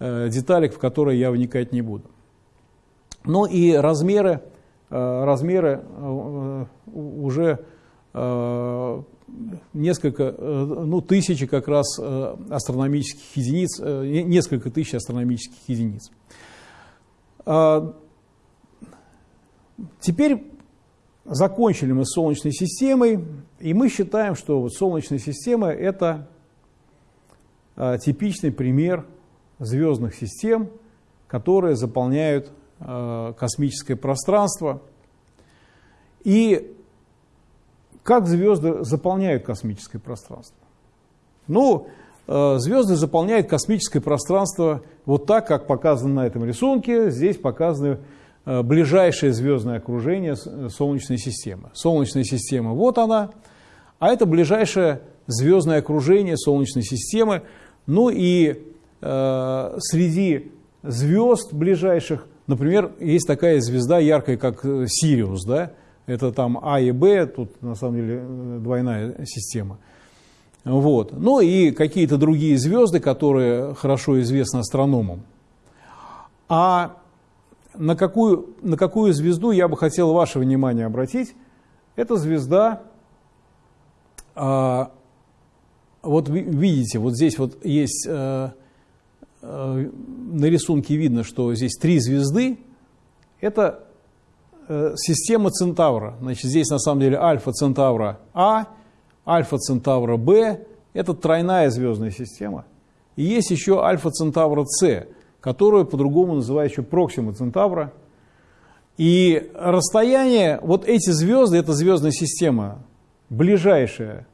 э, деталик, в которые я вникать не буду. Ну и размеры Э, размеры э, уже несколько, ну, тысячи как раз астрономических единиц, несколько тысяч астрономических единиц. Теперь закончили мы с Солнечной системой, и мы считаем, что вот Солнечная система – это типичный пример звездных систем, которые заполняют Э, космическое пространство. И как звезды заполняют космическое пространство? Ну, э, звезды заполняют космическое пространство вот так, как показано на этом рисунке. Здесь показаны э, ближайшее звездное окружение Солнечной системы. Солнечная система, вот она, а это ближайшее звездное окружение Солнечной системы. Ну и среди звезд ближайших Например, есть такая звезда яркая, как э, Сириус, да? Это там А и Б, тут на самом деле э, двойная система. Вот. Ну и какие-то другие звезды, которые хорошо известны астрономам. А на какую, на какую звезду я бы хотел ваше внимание обратить? Это звезда, а, вот видите, вот здесь вот есть Э, на рисунке видно, что здесь три звезды. Это э, система Центавра. Значит, здесь на самом деле Альфа Центавра А, Альфа Центавра Б. Это тройная звездная система. И есть еще Альфа Центавра С, которую по-другому называют еще Проксима Центавра. И расстояние, вот эти звезды, это звездная система, ближайшая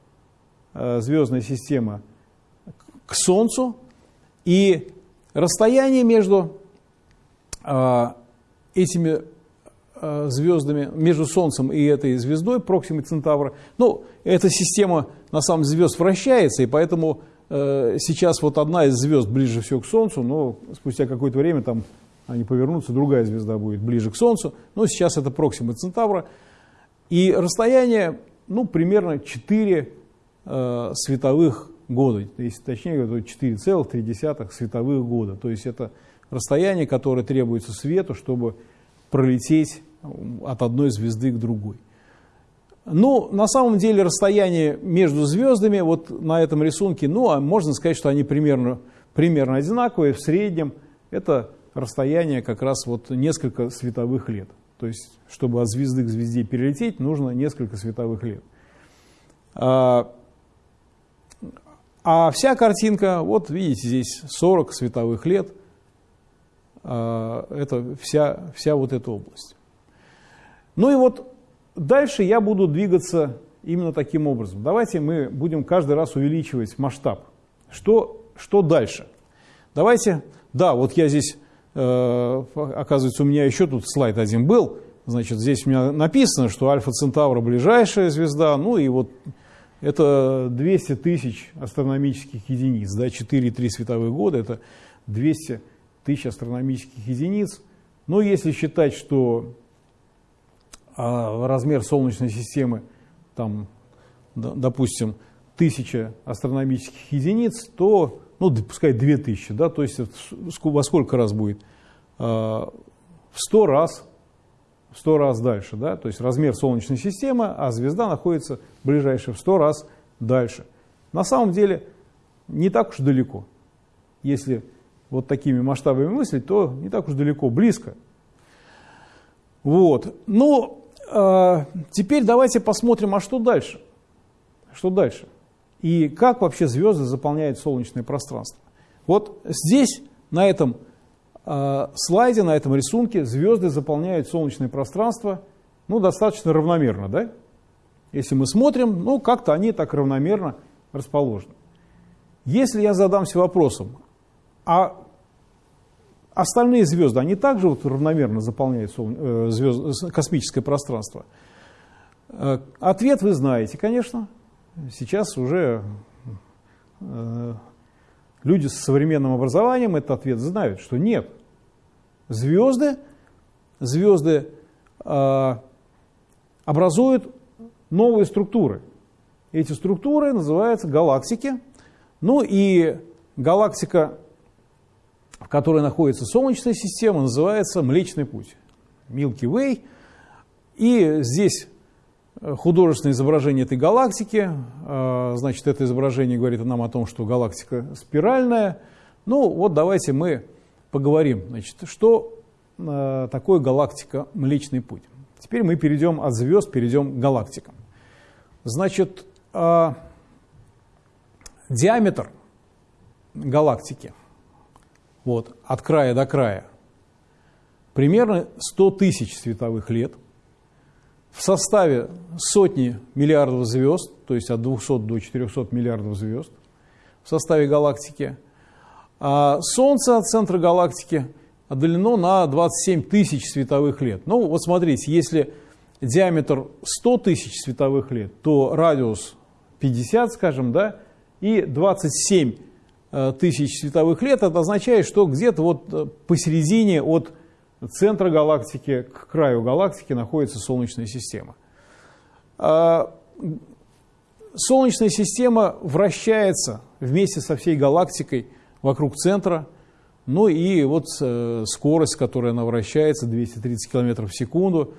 э, звездная система к Солнцу. И Расстояние между э, этими э, звездами, между Солнцем и этой звездой, Проксимой Центавра, ну, эта система, на самом деле, звезд вращается, и поэтому э, сейчас вот одна из звезд ближе всего к Солнцу, но спустя какое-то время там они повернутся, другая звезда будет ближе к Солнцу. Но сейчас это Проксима Центавра. И расстояние, ну, примерно 4 э, световых года, если точнее, то 4,3 световых года. То есть это расстояние, которое требуется свету, чтобы пролететь от одной звезды к другой. Ну, на самом деле расстояние между звездами вот на этом рисунке, ну, а можно сказать, что они примерно, примерно одинаковые. В среднем это расстояние как раз вот несколько световых лет. То есть, чтобы от звезды к звезде перелететь, нужно несколько световых лет. А, вся картинка, вот видите, здесь 40 световых лет, а, это вся, вся вот эта область. Ну и вот Дальше я буду двигаться именно таким образом. Давайте мы будем каждый раз увеличивать масштаб. Что, что дальше? Давайте, да, вот я здесь, э, оказывается, у меня еще тут слайд один был. Значит, здесь у меня написано, что Альфа Центавра ближайшая звезда, ну и вот это 200 тысяч астрономических единиц, да, 4,3 световых года, это 200 тысяч астрономических единиц. Но если считать, что а размер Солнечной системы, там, допустим, тысяча астрономических единиц, то, ну, пускай 2000, да, то есть во сколько раз будет? А, в 100 раз, в 100 раз дальше, да, то есть размер Солнечной системы, а звезда находится ближайшая в 100 раз дальше. На самом деле не так уж далеко. Если вот такими масштабами мыслить, то не так уж далеко, близко. Вот. Но а, теперь давайте посмотрим, а что дальше? Что дальше? И как вообще звезды заполняют солнечное пространство? Вот здесь, на этом э, слайде, на этом рисунке, звезды заполняют солнечное пространство ну, достаточно равномерно. Да? Если мы смотрим, ну, как-то они так равномерно расположены. Если я задамся вопросом, а Остальные звезды, они также вот равномерно заполняют э, звезд, космическое пространство. Э, ответ вы знаете, конечно. Сейчас уже э, люди с современным образованием этот ответ знают, что нет. Звезды, звезды образуют новые структуры. Эти структуры называются галактики. Ну и галактика в которой находится Солнечная система, называется Млечный Путь, Milky Way. И здесь э, художественное изображение этой галактики. Э, значит, это изображение говорит нам о том, что галактика спиральная. Ну, вот давайте мы поговорим, значит, что э, такое галактика Млечный Путь. Теперь мы перейдем от звезд, перейдем к галактикам. Значит, диаметр галактики – вот, от края до края, примерно 100 тысяч световых лет, в составе сотни миллиардов звезд, то есть от 200 до 400 миллиардов звезд в составе галактики, а Солнце от центра галактики отдалено на 27 тысяч световых лет. Ну вот смотрите, если диаметр 100 тысяч световых лет, то радиус 50, скажем, да, и 27 Э, тысяч световых лет, это означает, что где-то вот э, посередине от центра галактики к краю галактики находится Солнечная система. А, Солнечная система вращается вместе со всей галактикой вокруг центра, ну и вот э, скорость, которой она вращается, 230 км в секунду,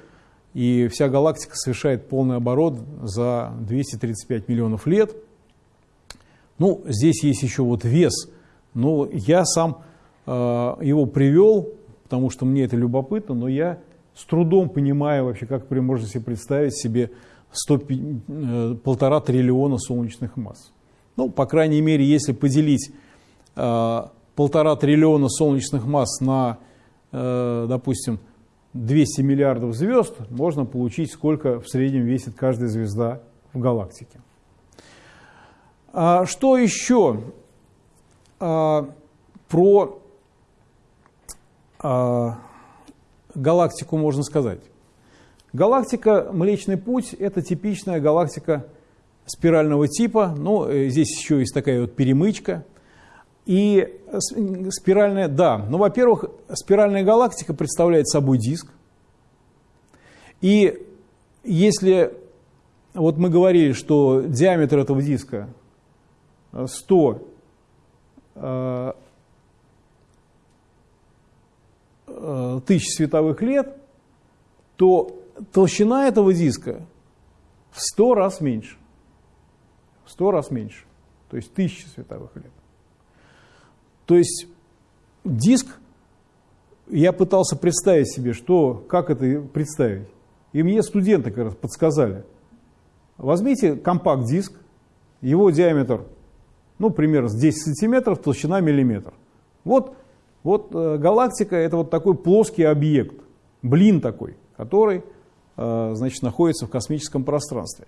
и вся галактика совершает полный оборот за 235 миллионов лет – ну, здесь есть еще вот вес. Но я сам э, его привел, потому что мне это любопытно, но я с трудом понимаю вообще, как можете себе представить себе 100, э, полтора триллиона солнечных масс. Ну, по крайней мере, если поделить полтора триллиона солнечных масс на, э, допустим, 200 миллиардов звезд, можно получить, сколько в среднем весит каждая звезда в галактике. А, что еще а, про а, галактику можно сказать? Галактика Млечный Путь – это типичная галактика спирального типа. Ну, э, здесь еще есть такая вот перемычка. И спиральная, да, ну, во-первых, спиральная галактика представляет собой диск. И если вот мы говорили, что диаметр этого диска 100 э, э, тысяч световых лет, то толщина этого диска в 100 раз меньше. В 100 раз меньше. То есть тысячи световых лет. То есть диск, я пытался представить себе, что, как это представить. И мне студенты как раз подсказали. Возьмите компакт-диск, его диаметр, ну, примерно с 10 сантиметров, толщина миллиметр. Вот, вот э, галактика – это вот такой плоский объект, блин такой, который, э, значит, находится в космическом пространстве.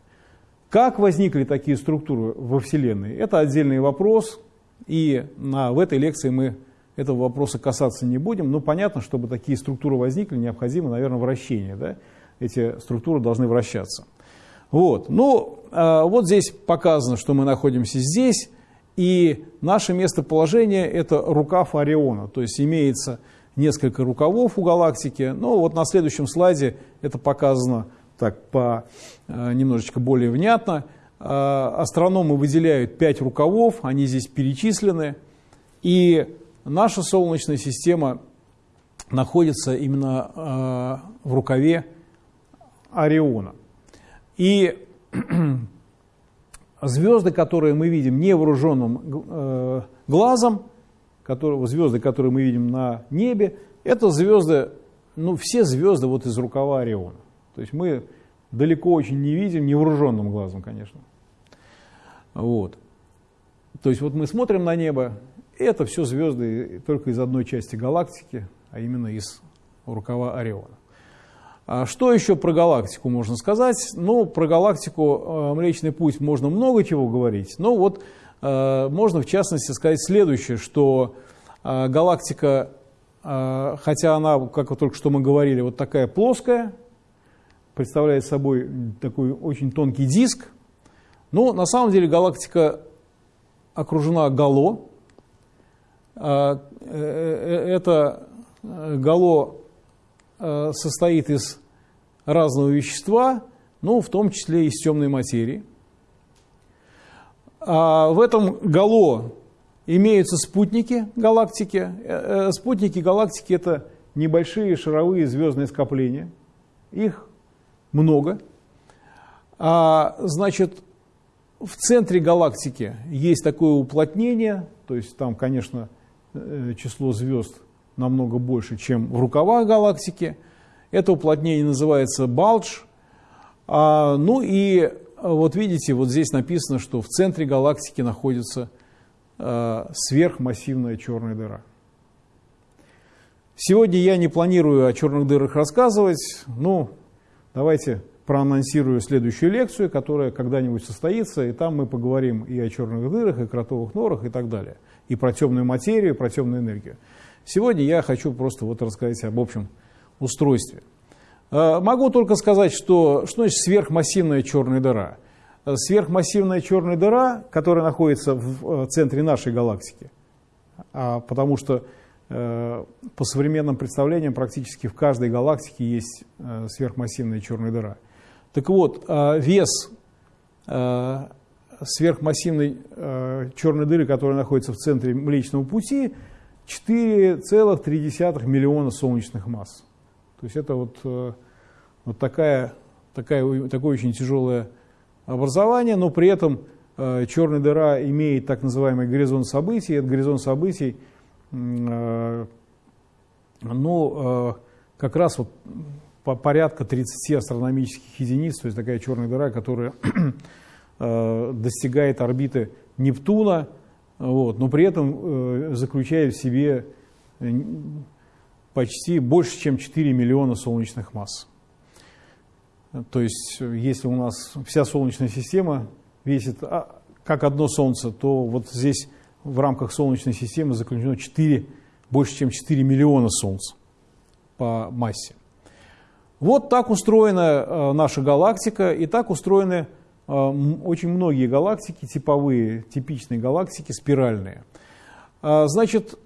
Как возникли такие структуры во Вселенной? Это отдельный вопрос, и на, в этой лекции мы этого вопроса касаться не будем. Но понятно, чтобы такие структуры возникли, необходимо, наверное, вращение. Да? Эти структуры должны вращаться. Вот. Ну, э, вот здесь показано, что мы находимся здесь, и наше местоположение – это рукав Ориона, то есть имеется несколько рукавов у галактики. Ну, вот на следующем слайде это показано так по, э, немножечко более внятно. Э, астрономы выделяют пять рукавов, они здесь перечислены, и наша Солнечная система находится именно в рукаве Ориона. И звезды, которые мы видим невооруженным э, глазом, которые, звезды, которые мы видим на небе, это звезды, ну, все звезды вот из рукава Ориона. То есть мы далеко очень не видим, невооруженным глазом, конечно. Вот. То есть вот мы смотрим на небо, это все звезды только из одной части галактики, а именно из рукава Ориона. А что еще про галактику можно сказать? Ну, про галактику э, Млечный Путь можно много чего говорить, но вот э, можно в частности сказать следующее, что э, галактика, хотя она, как вот только что мы говорили, вот такая плоская, представляет собой такой очень тонкий диск, но на самом деле галактика окружена гало. Это гало Э, состоит из разного вещества, ну, в том числе из темной материи. А в этом гало имеются спутники галактики. Э, э, спутники галактики – это небольшие шаровые звездные скопления. Их много. А, значит, в центре галактики есть такое уплотнение, то есть там, конечно, число звезд намного больше, чем в рукавах галактики. Это уплотнение называется балдж. А, ну и вот видите, вот здесь написано, что в центре галактики находится а, сверхмассивная черная дыра. Сегодня я не планирую о черных дырах рассказывать, но давайте проанонсирую следующую лекцию, которая когда-нибудь состоится, и там мы поговорим и о черных дырах, и кротовых норах, и так далее, и про темную материю, и про темную энергию. Сегодня я хочу просто вот рассказать об общем устройстве. Э, могу только сказать, что, что значит сверхмассивная черная дыра. Э, сверхмассивная черная дыра, которая находится в э, центре нашей галактики, а, потому что по современным представлениям практически в каждой галактике есть сверхмассивная черная дыра. Так вот, вес сверхмассивной черной дыры, которая находится в центре Млечного Пути, 4,3 миллиона солнечных масс. То есть это вот, э, вот такая, такая, такое очень тяжелое образование, но при этом э, черная дыра имеет так называемый горизонт событий. Этот горизонт событий э, ну, как раз вот по порядка 30 астрономических единиц, то есть такая черная дыра, которая достигает орбиты Нептуна, вот, но при этом э, заключает в себе э, почти больше, чем 4 миллиона солнечных масс. То есть, если у нас вся Солнечная система весит а, как одно Солнце, то вот здесь в рамках Солнечной системы заключено 4, больше, чем 4 миллиона Солнц по массе. Вот так устроена э, наша галактика, и так устроены очень многие галактики, типовые, типичные галактики, спиральные. Значит,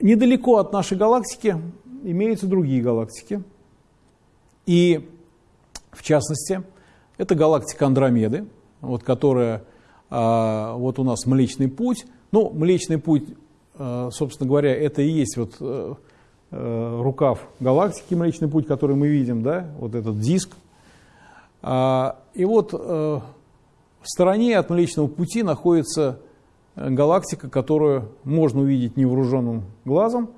недалеко от нашей галактики имеются другие галактики. И, в частности, это галактика Андромеды, вот, которая вот у нас Млечный Путь. Ну, Млечный Путь, собственно говоря, это и есть вот Э, рукав галактики, Млечный Путь, который мы видим, да, вот этот диск. А, и вот э, в стороне от Млечного Пути находится э, галактика, которую можно увидеть невооруженным глазом,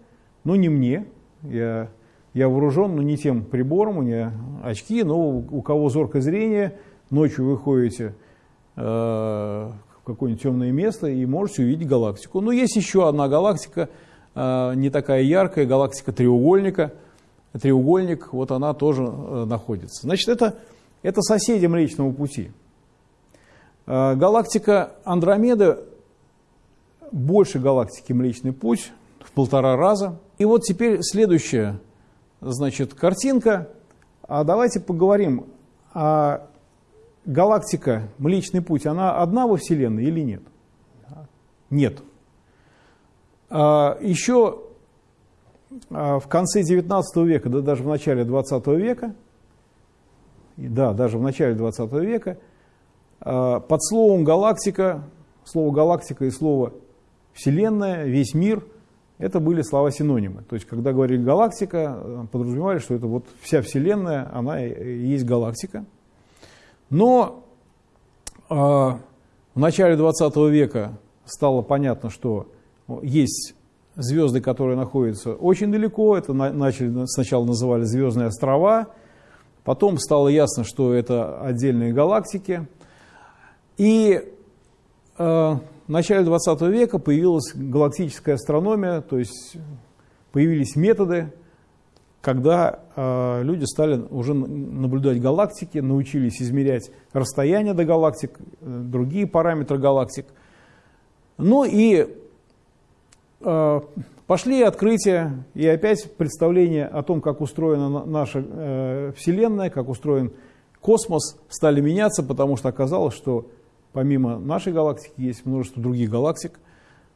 но не мне. Я, я вооружен, но не тем прибором, у меня очки, но у кого зоркое зрение, ночью вы ходите в какое-нибудь темное место и можете увидеть галактику. Но есть еще одна галактика – Э, не такая яркая, галактика треугольника. Треугольник, вот она тоже э, находится. Значит, это, это соседи Млечного Пути. Э, галактика Андромеда больше галактики Млечный Путь в полтора раза. И вот теперь следующая значит, картинка. А давайте поговорим, а галактика Млечный Путь, она одна во Вселенной или нет? Нет. А, Еще а, в конце 19 века, да даже в начале 20 века, да, даже в начале 20 века, а, под словом галактика, слово галактика и слово вселенная, весь мир, это были слова-синонимы. То есть, когда говорили галактика, подразумевали, что это вот вся вселенная, она и есть галактика. Но э, в начале 20 века стало понятно, что есть звезды, которые находятся очень далеко, это начали, сначала называли звездные острова, потом стало ясно, что это отдельные галактики. И э, в начале 20 века появилась галактическая астрономия, то есть появились методы, когда э, люди стали уже наблюдать галактики, научились измерять расстояние до галактик, э, другие параметры галактик. Ну и Э, пошли открытия и опять представление о том, как устроена наша э, Вселенная, как устроен космос, стали меняться, потому что оказалось, что помимо нашей галактики есть множество других галактик.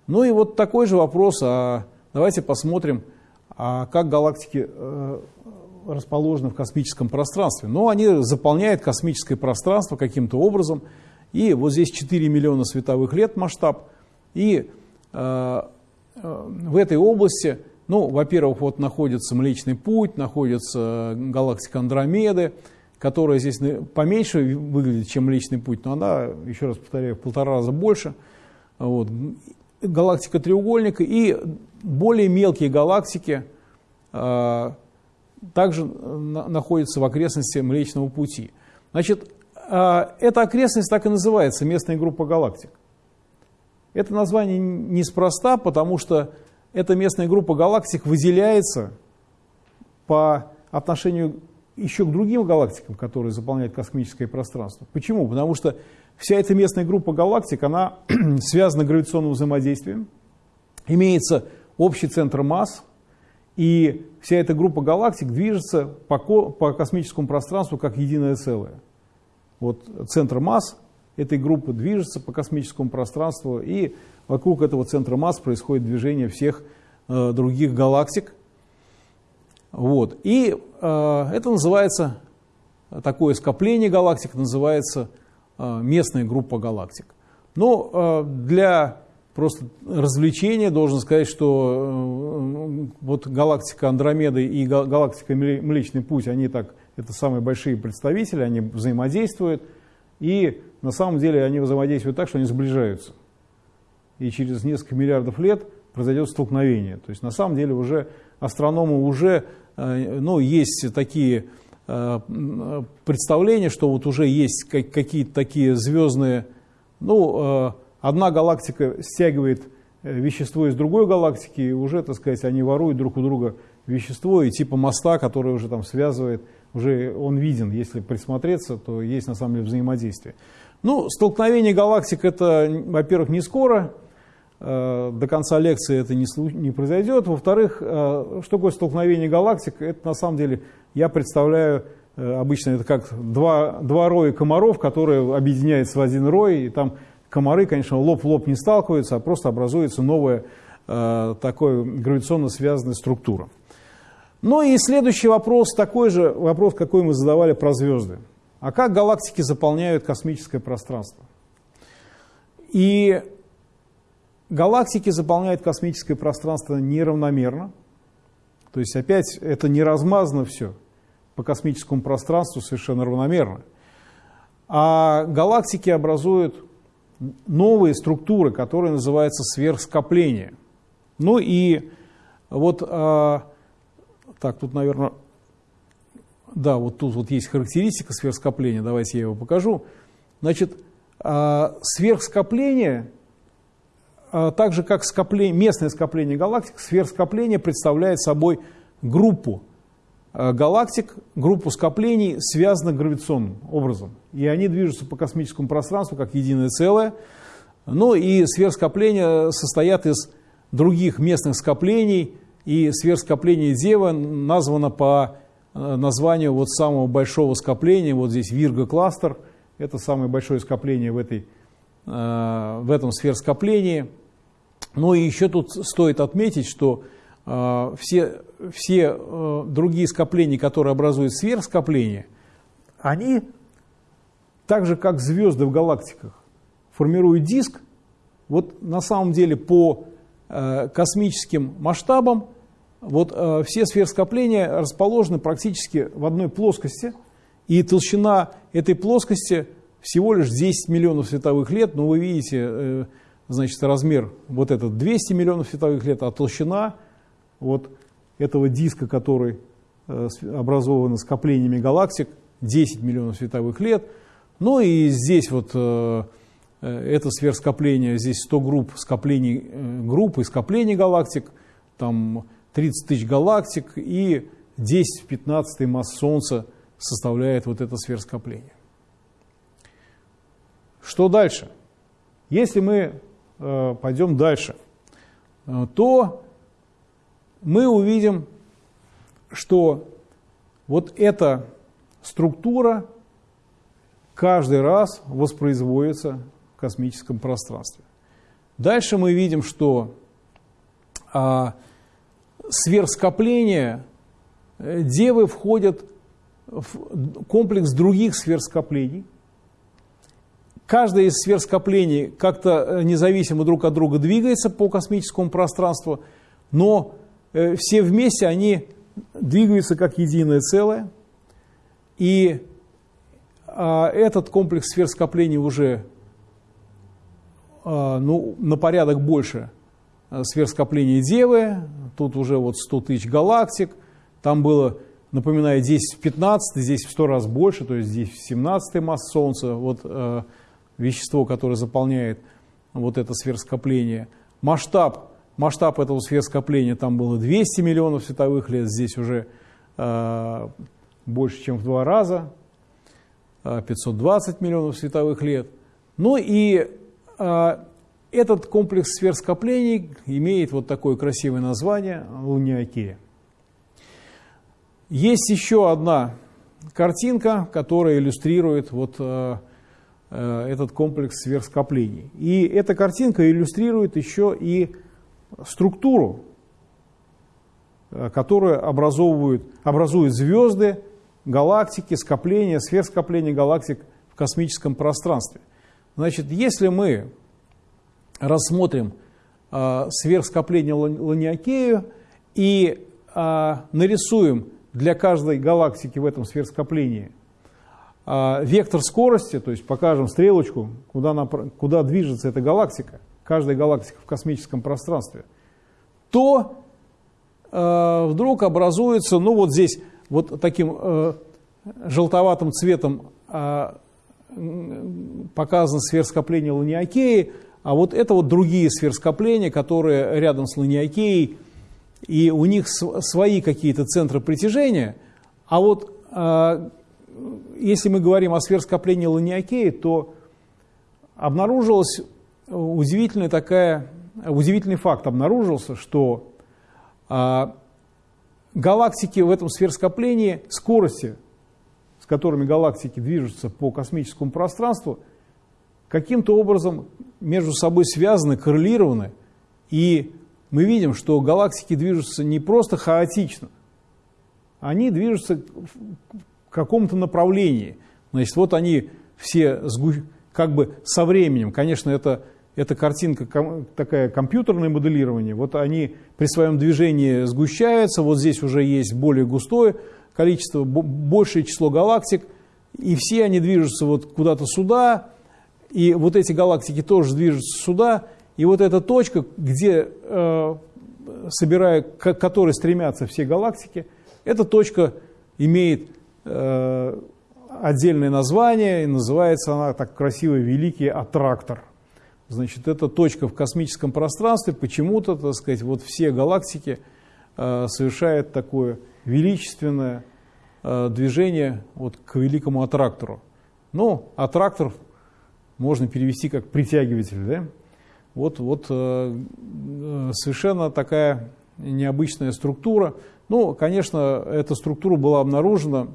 Ну и вот такой же вопрос, а давайте посмотрим, а как галактики э, расположены в космическом пространстве. Ну, они заполняют космическое пространство каким-то образом, и вот здесь 4 миллиона световых лет масштаб, и в этой области, ну, во-первых, вот находится Млечный Путь, находится галактика Андромеды, которая здесь поменьше выглядит, чем Млечный Путь, но она, еще раз повторяю, в полтора раза больше. Вот. Галактика треугольника и более мелкие галактики э, также находятся в окрестности Млечного Пути. Значит, э, эта окрестность так и называется, местная группа галактик. Это название неспроста, потому что эта местная группа галактик выделяется по отношению еще к другим галактикам, которые заполняют космическое пространство. Почему? Потому что вся эта местная группа галактик, она связана гравитационным взаимодействием, имеется общий центр масс, и вся эта группа галактик движется по, по космическому пространству как единое целое. Вот центр масс этой группы движется по космическому пространству, и вокруг этого центра масс происходит движение всех э, других галактик. Вот. И э, это называется, такое скопление галактик называется э, местная группа галактик. Но э, для просто развлечения должен сказать, что э, вот галактика Андромеды и галактика Млечный Путь, они так, это самые большие представители, они взаимодействуют. И на самом деле они взаимодействуют так, что они сближаются. И через несколько миллиардов лет произойдет столкновение. То есть на самом деле уже астрономы уже, э, ну, есть такие э, представления, что вот уже есть какие-то такие звездные, ну, одна галактика стягивает вещество из другой галактики, и уже, так сказать, они воруют друг у друга вещество, и типа моста, который уже там связывает, уже он виден, если присмотреться, то есть на самом деле взаимодействие. Ну, столкновение галактик это, во-первых, не скоро, э, до конца лекции это не, не произойдет. Во-вторых, э, что такое столкновение галактик? Это на самом деле я представляю обычно это как два, два роя комаров, которые объединяются в один рой, и там комары, конечно, лоб в лоб не сталкиваются, а просто образуется новая э, такая гравитационно связанная структура. Ну и следующий вопрос, такой же вопрос, какой мы задавали про звезды. А как галактики заполняют космическое пространство? И галактики заполняют космическое пространство неравномерно. То есть опять это не размазано все по космическому пространству совершенно равномерно. А галактики образуют новые структуры, которые называются сверхскопления. Ну и вот, а, так, тут, наверное, да, вот тут вот есть характеристика сверхскопления, давайте я его покажу. Значит, а, сверхскопление, а, так же как скопление, местное скопление галактик, сверхскопление представляет собой группу галактик, группу скоплений, связанных гравитационным образом. И они движутся по космическому пространству как единое целое. Ну и сверхскопления состоят из других местных скоплений, и сверхскопление Дева названо по названию вот самого большого скопления, вот здесь Вирга-кластер – это самое большое скопление в, этой, э, в этом сверхскоплении. Ну и еще тут стоит отметить, что э, все, все э, другие скопления, которые образуют сверхскопление, они, так же как звезды в галактиках, формируют диск. Вот на самом деле по космическим масштабам вот все сверхскопления расположены практически в одной плоскости – и толщина этой плоскости всего лишь 10 миллионов световых лет, но вы видите, э, значит, размер вот этот 200 миллионов световых лет, а толщина вот этого диска, который э, образован скоплениями галактик, 10 миллионов световых лет. Ну и здесь вот э, это сверхскопление, здесь 100 групп скоплений, групп и скоплений галактик, там 30 тысяч галактик и 10 в 15 масс Солнца составляет вот это сверхскопление. Что дальше? Если мы э, пойдем дальше, э, то мы увидим, что вот эта структура каждый раз воспроизводится в космическом пространстве. Дальше мы видим, что а, сверхскопления э, девы входят в комплекс других сверхскоплений. Каждое из сверхскоплений как-то э, независимо друг от друга двигается по космическому пространству, но все вместе они двигаются как единое целое. И а, этот комплекс сверхскоплений уже а, ну, на порядок больше э, сверхскоплений Девы. Тут уже вот 100 тысяч галактик. Там было напоминаю, здесь в 15, здесь в 100 раз больше, то есть здесь в 17 масс Солнца, вот э, вещество, которое заполняет вот это сверхскопление. Масштаб, масштаб этого сверхскопления там было 200 миллионов световых лет, здесь уже э, больше, чем в два раза, э, 520 миллионов световых лет. Ну и э, этот комплекс сверхскоплений имеет вот такое красивое название – Луниакея. Есть еще одна картинка, которая иллюстрирует вот этот комплекс сверхскоплений. И эта картинка иллюстрирует еще и структуру, э, которую образовывают, образуют звезды, галактики, скопления, сверхскопления галактик в космическом пространстве. Значит, если мы рассмотрим э, сверхскопление Ланиакею и э, нарисуем для каждой галактики в этом сверхскоплении а, вектор скорости, то есть покажем стрелочку, куда, напр... куда движется эта галактика, каждая галактика в космическом пространстве, то э, вдруг образуется, ну вот здесь вот таким э, желтоватым цветом э, показано сверхскопление Ланиакеи, а вот это вот другие сверхскопления, которые рядом с Ланиакеей и у них свои какие-то центры притяжения, а вот э, если мы говорим о сверхскоплении Ланиакеи, то обнаружилась удивительная такая, удивительный факт обнаружился, что э, галактики в этом сверхскоплении скорости с которыми галактики движутся по космическому пространству, каким-то образом между собой связаны, коррелированы. И мы видим, что галактики движутся не просто хаотично, они движутся в каком-то направлении. Значит, вот они все как бы со временем, конечно, это, это картинка такая компьютерное моделирование, вот они при своем движении сгущаются, вот здесь уже есть более густое количество, большее число галактик, и все они движутся вот куда-то сюда, и вот эти галактики тоже движутся сюда, и вот эта точка, где, э, собирая, к которой стремятся все галактики, эта точка имеет э, отдельное название, и называется она так красиво «Великий аттрактор». Значит, это точка в космическом пространстве, почему-то, так сказать, вот все галактики э, совершают такое величественное э, движение вот к великому аттрактору. Ну, аттрактор можно перевести как притягиватель, да? Вот, вот э, э совершенно такая необычная структура. Ну, конечно, эта структура была обнаружена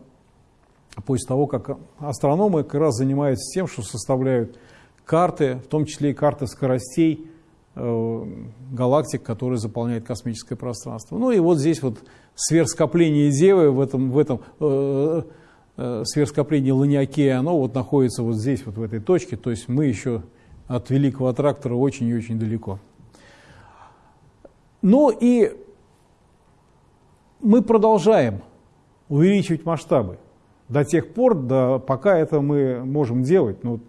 после того, как астрономы как раз занимаются тем, что составляют карты, в том числе и карты скоростей э, галактик, которые заполняют космическое пространство. Ну и вот здесь вот сверхскопление Девы в этом, в этом э, э, сверхскоплении Ланиакея, оно вот находится вот здесь, вот в этой точке, то есть мы еще от великого трактора очень и очень далеко. Ну и мы продолжаем увеличивать масштабы до тех пор, до, пока это мы можем делать. Ну,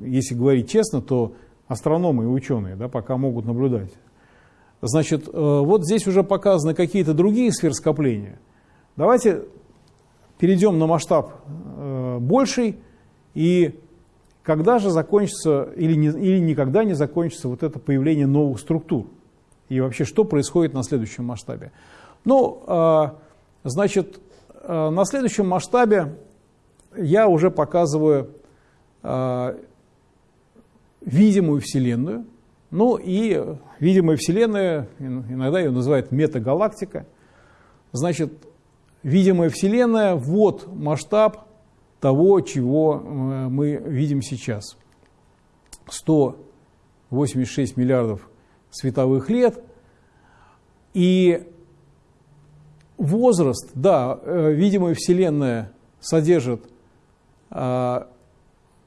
если говорить честно, то астрономы и ученые да, пока могут наблюдать. Значит, э, вот здесь уже показаны какие-то другие сверхскопления. Давайте перейдем на масштаб э, больший, и когда же закончится или, не, или никогда не закончится вот это появление новых структур? И вообще, что происходит на следующем масштабе? Ну, э, значит, на следующем масштабе я уже показываю видимую Вселенную, ну и видимая Вселенная, иногда ее называют метагалактика, значит, видимая Вселенная, вот масштаб того, чего э, мы видим сейчас. 186 миллиардов световых лет. И возраст, да, э, видимая Вселенная содержит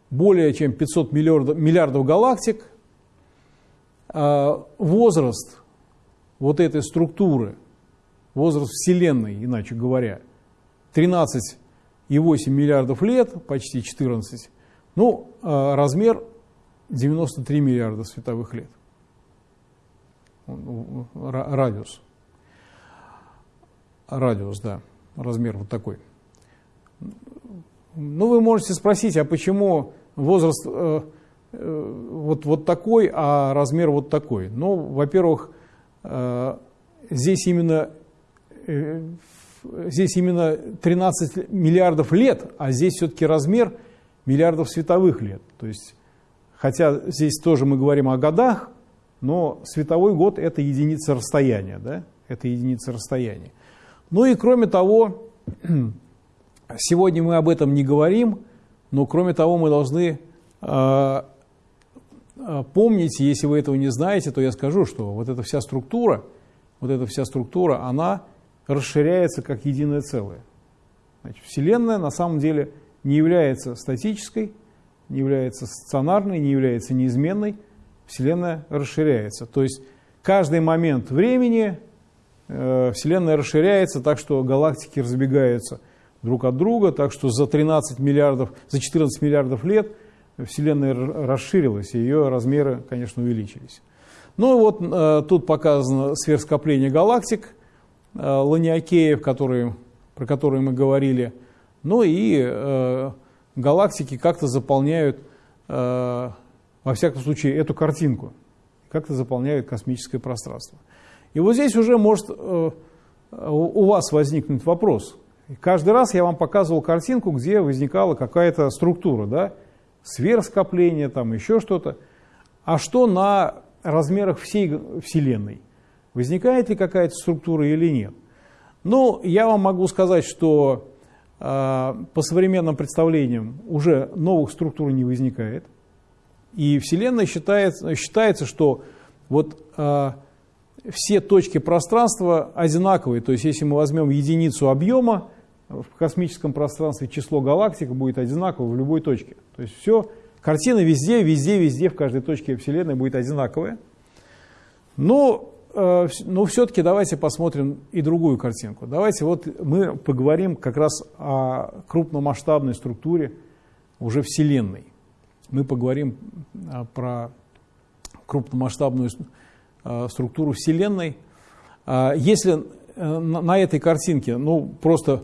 более чем 500 миллиардов, миллиардов галактик, а возраст вот этой структуры, возраст Вселенной, иначе говоря, 13,8 миллиардов лет, почти 14, ну, а размер 93 миллиарда световых лет, радиус. Радиус, да, размер вот такой. Ну, вы можете спросить, а почему возраст э, э, вот, вот такой, а размер вот такой. Ну, во-первых, э, здесь именно, э, здесь именно 13 миллиардов лет, а здесь все-таки размер миллиардов световых лет. То есть, хотя здесь тоже мы говорим о годах, но световой год – это единица расстояния, да? это единица расстояния. Ну и кроме того, сегодня мы об этом не говорим, но кроме того, мы должны э, помнить, если вы этого не знаете, то я скажу, что вот эта вся структура, вот эта вся структура, она расширяется как единое целое. Значит, Вселенная на самом деле не является статической, не является стационарной, не является неизменной. Вселенная расширяется. То есть каждый момент времени э, Вселенная расширяется так, что галактики разбегаются друг от друга, так что за 13 миллиардов, за 14 миллиардов лет Вселенная расширилась, и ее размеры, конечно, увеличились. Ну вот э, тут показано сверхскопление галактик, э, Ланиакеев, которые, про которые мы говорили. Ну и э, галактики как-то заполняют, э, во всяком случае, эту картинку, как-то заполняют космическое пространство. И вот здесь уже может у вас возникнуть вопрос – и каждый раз я вам показывал картинку, где возникала какая-то структура, да, сверхскопление, там еще что-то. А что на размерах всей Вселенной? Возникает ли какая-то структура или нет? Ну, я вам могу сказать, что по современным представлениям уже новых структур не возникает. И Вселенная считается, считается что вот все точки пространства одинаковые. То есть если мы возьмем единицу объема в космическом пространстве, число галактик будет одинаково в любой точке. То есть все, картина везде, везде, везде, в каждой точке Вселенной будет одинаковая. Но, э, но все-таки давайте посмотрим и другую картинку. Давайте вот мы поговорим как раз о крупномасштабной структуре уже Вселенной. Мы поговорим э, про крупномасштабную Э, структуру Вселенной. Если на этой картинке ну, просто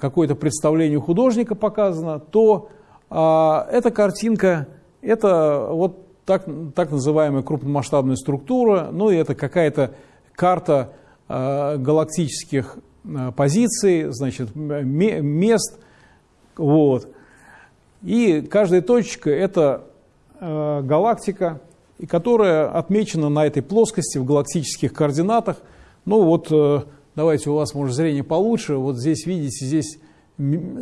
какое-то представление художника показано, то а, эта картинка – это вот так, так называемая крупномасштабная структура, ну и это какая-то карта а, галактических а, позиций, значит, мест. Вот. И каждая точка – это а, галактика, которая отмечена на этой плоскости в галактических координатах. Ну вот, э, давайте у вас, может, зрение получше. Вот здесь, видите, здесь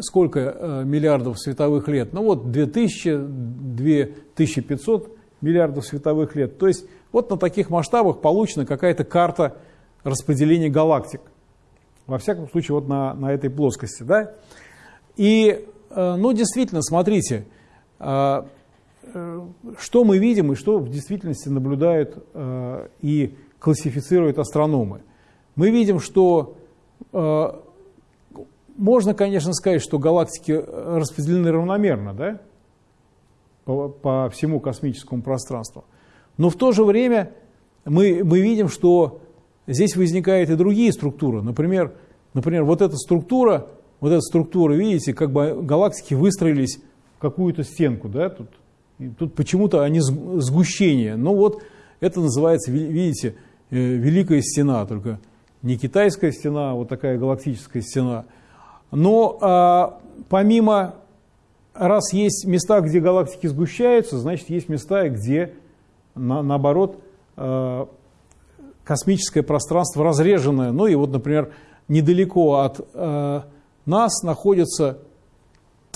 сколько э, миллиардов световых лет? Ну вот 2000, 2500 миллиардов световых лет. То есть вот на таких масштабах получена какая-то карта распределения галактик. Во всяком случае, вот на, на этой плоскости. Да? И, э, ну, действительно, смотрите, Э, что мы видим и что в действительности наблюдают и классифицируют астрономы. Мы видим, что э, можно, конечно, сказать, что галактики распределены равномерно, да, по, по всему космическому пространству. Но в то же время мы, мы видим, что здесь возникают и другие структуры. Например, например, вот эта структура, вот эта структура, видите, как бы галактики выстроились в какую-то стенку, да, тут тут почему-то они сгущение. Но вот это называется, видите, э, Великая Стена, только не китайская стена, а вот такая галактическая стена. Но а, помимо, раз есть места, где галактики сгущаются, значит есть места, где на, наоборот а, космическое пространство разреженное. Ну и вот, например, недалеко от а, нас находится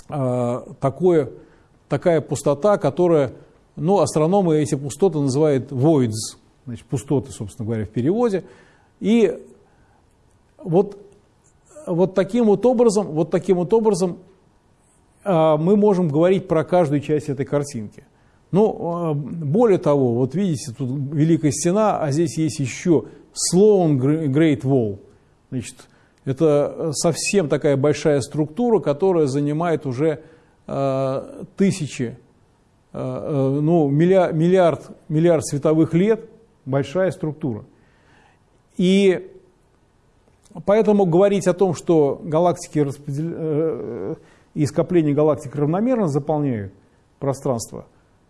а, такое такая пустота, которая, ну, астрономы эти пустоты называют voids, значит, пустоты, собственно говоря, в переводе. И вот, вот таким вот образом, вот таким вот образом а, мы можем говорить про каждую часть этой картинки. Ну, более того, вот видите, тут Великая Стена, а здесь есть еще Sloan Great Wall. Значит, это совсем такая большая структура, которая занимает уже Э, тысячи, э, ну, миллиард, миллиард световых лет, большая структура. И поэтому говорить о том, что галактики распредел... и скопления галактик равномерно заполняют пространство,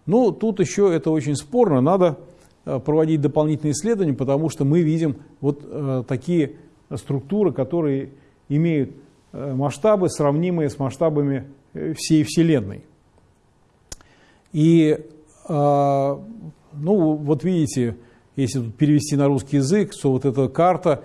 ну, тут еще это очень спорно, надо проводить дополнительные исследования, потому что мы видим вот такие структуры, которые имеют масштабы, сравнимые с масштабами Э, всей Вселенной. И, ну, вот видите, если перевести на русский язык, то вот эта карта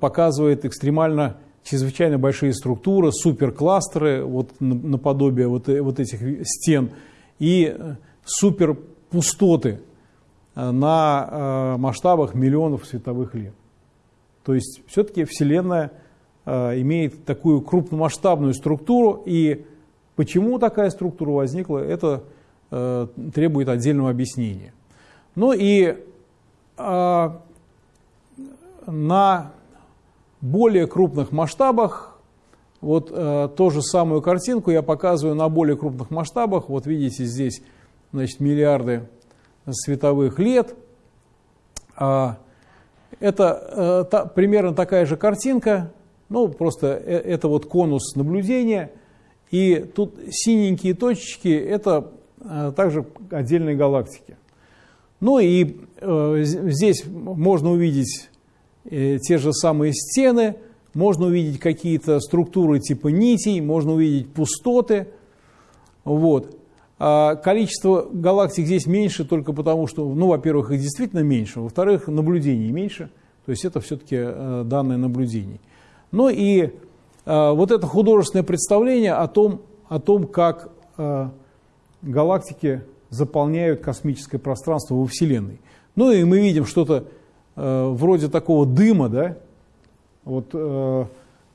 показывает экстремально чрезвычайно большие структуры, суперкластеры, вот наподобие вот, э, вот этих стен, и э, суперпустоты на масштабах миллионов световых лет. То есть все-таки Вселенная имеет такую крупномасштабную структуру, и Почему такая структура возникла, это э, требует отдельного объяснения. Ну и э, на более крупных масштабах, вот э, ту же самую картинку я показываю на более крупных масштабах. Вот видите здесь значит, миллиарды световых лет. А, это э, та, примерно такая же картинка, ну просто э, это вот конус наблюдения – и тут синенькие точечки – это э, также отдельные галактики. Ну и э, здесь можно увидеть те же самые стены, можно увидеть какие-то структуры типа нитей, можно увидеть пустоты. Вот. А количество галактик здесь меньше только потому, что, ну, во-первых, их действительно меньше, во-вторых, наблюдений меньше, то есть это все-таки данные наблюдений. Ну и э, вот это художественное представление о том, о том как э, галактики заполняют космическое пространство во Вселенной. Ну и мы видим что-то э, вроде такого дыма, да, вот, э,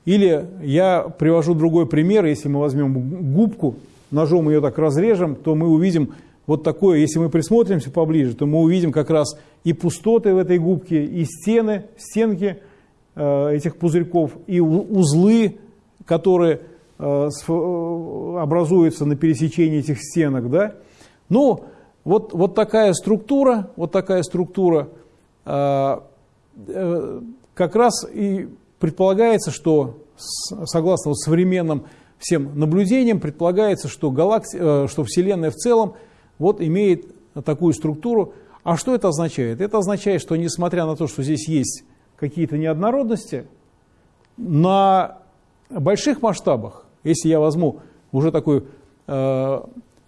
или я привожу другой пример, если мы возьмем губку, ножом ее так разрежем, то мы увидим вот такое, если мы присмотримся поближе, то мы увидим как раз и пустоты в этой губке, и стены, стенки э, этих пузырьков, и узлы, которые образуются на пересечении этих стенок. Да? Ну, вот, вот такая структура, вот такая структура, как раз и предполагается, что согласно вот современным всем наблюдениям, предполагается, что, галакти... что Вселенная в целом вот имеет такую структуру. А что это означает? Это означает, что несмотря на то, что здесь есть какие-то неоднородности, на больших масштабах, если я возьму уже такой э,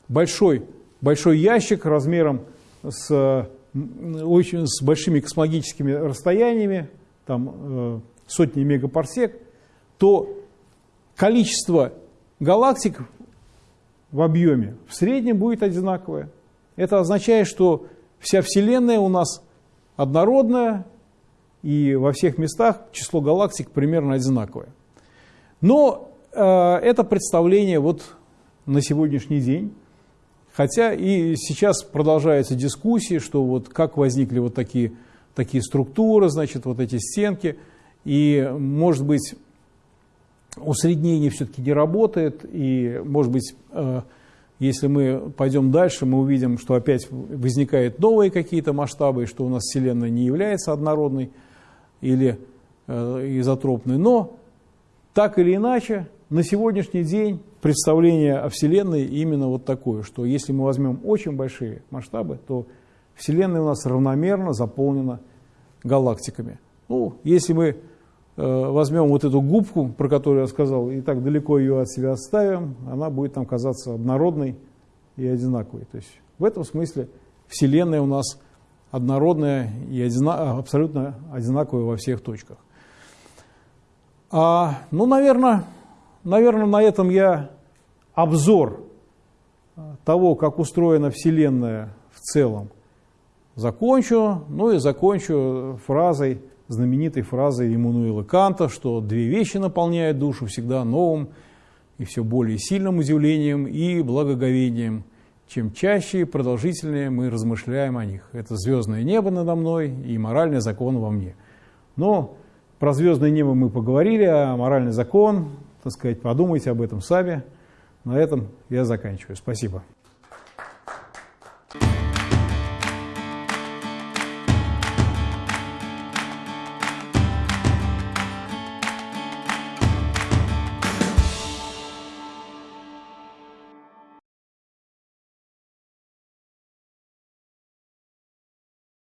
большой, большой ящик размером с, очень, с большими космологическими расстояниями, там э, сотни мегапарсек, то количество галактик в объеме в среднем будет одинаковое. Это означает, что вся Вселенная у нас однородная, и во всех местах число галактик примерно одинаковое. Но э, это представление вот на сегодняшний день, хотя и сейчас продолжаются дискуссии, что вот как возникли вот такие, такие структуры, значит, вот эти стенки, и может быть усреднение все-таки не работает, и, может быть, э, если мы пойдем дальше, мы увидим, что опять возникают новые какие-то масштабы, что у нас Вселенная не является однородной или э, изотропной. Но, так или иначе, на сегодняшний день представление о Вселенной именно вот такое, что если мы возьмем очень большие масштабы, то Вселенная у нас равномерно заполнена галактиками. Ну, если мы Э, возьмем вот эту губку, про которую я сказал, и так далеко ее от себя отставим, она будет там казаться однородной и одинаковой. То есть в этом смысле Вселенная у нас однородная и одина, абсолютно одинаковая во всех точках. А, ну, наверное, наверное, на этом я обзор того, как устроена Вселенная в целом, закончу. Ну и закончу фразой знаменитой фразой Иммануила Канта, что две вещи наполняют душу всегда новым и все более сильным удивлением и благоговением. Чем чаще и продолжительнее мы размышляем о них. Это звездное небо надо мной и моральный закон во мне. Но про звездное небо мы поговорили, а моральный закон, так сказать, подумайте об этом сами. На этом я заканчиваю. Спасибо.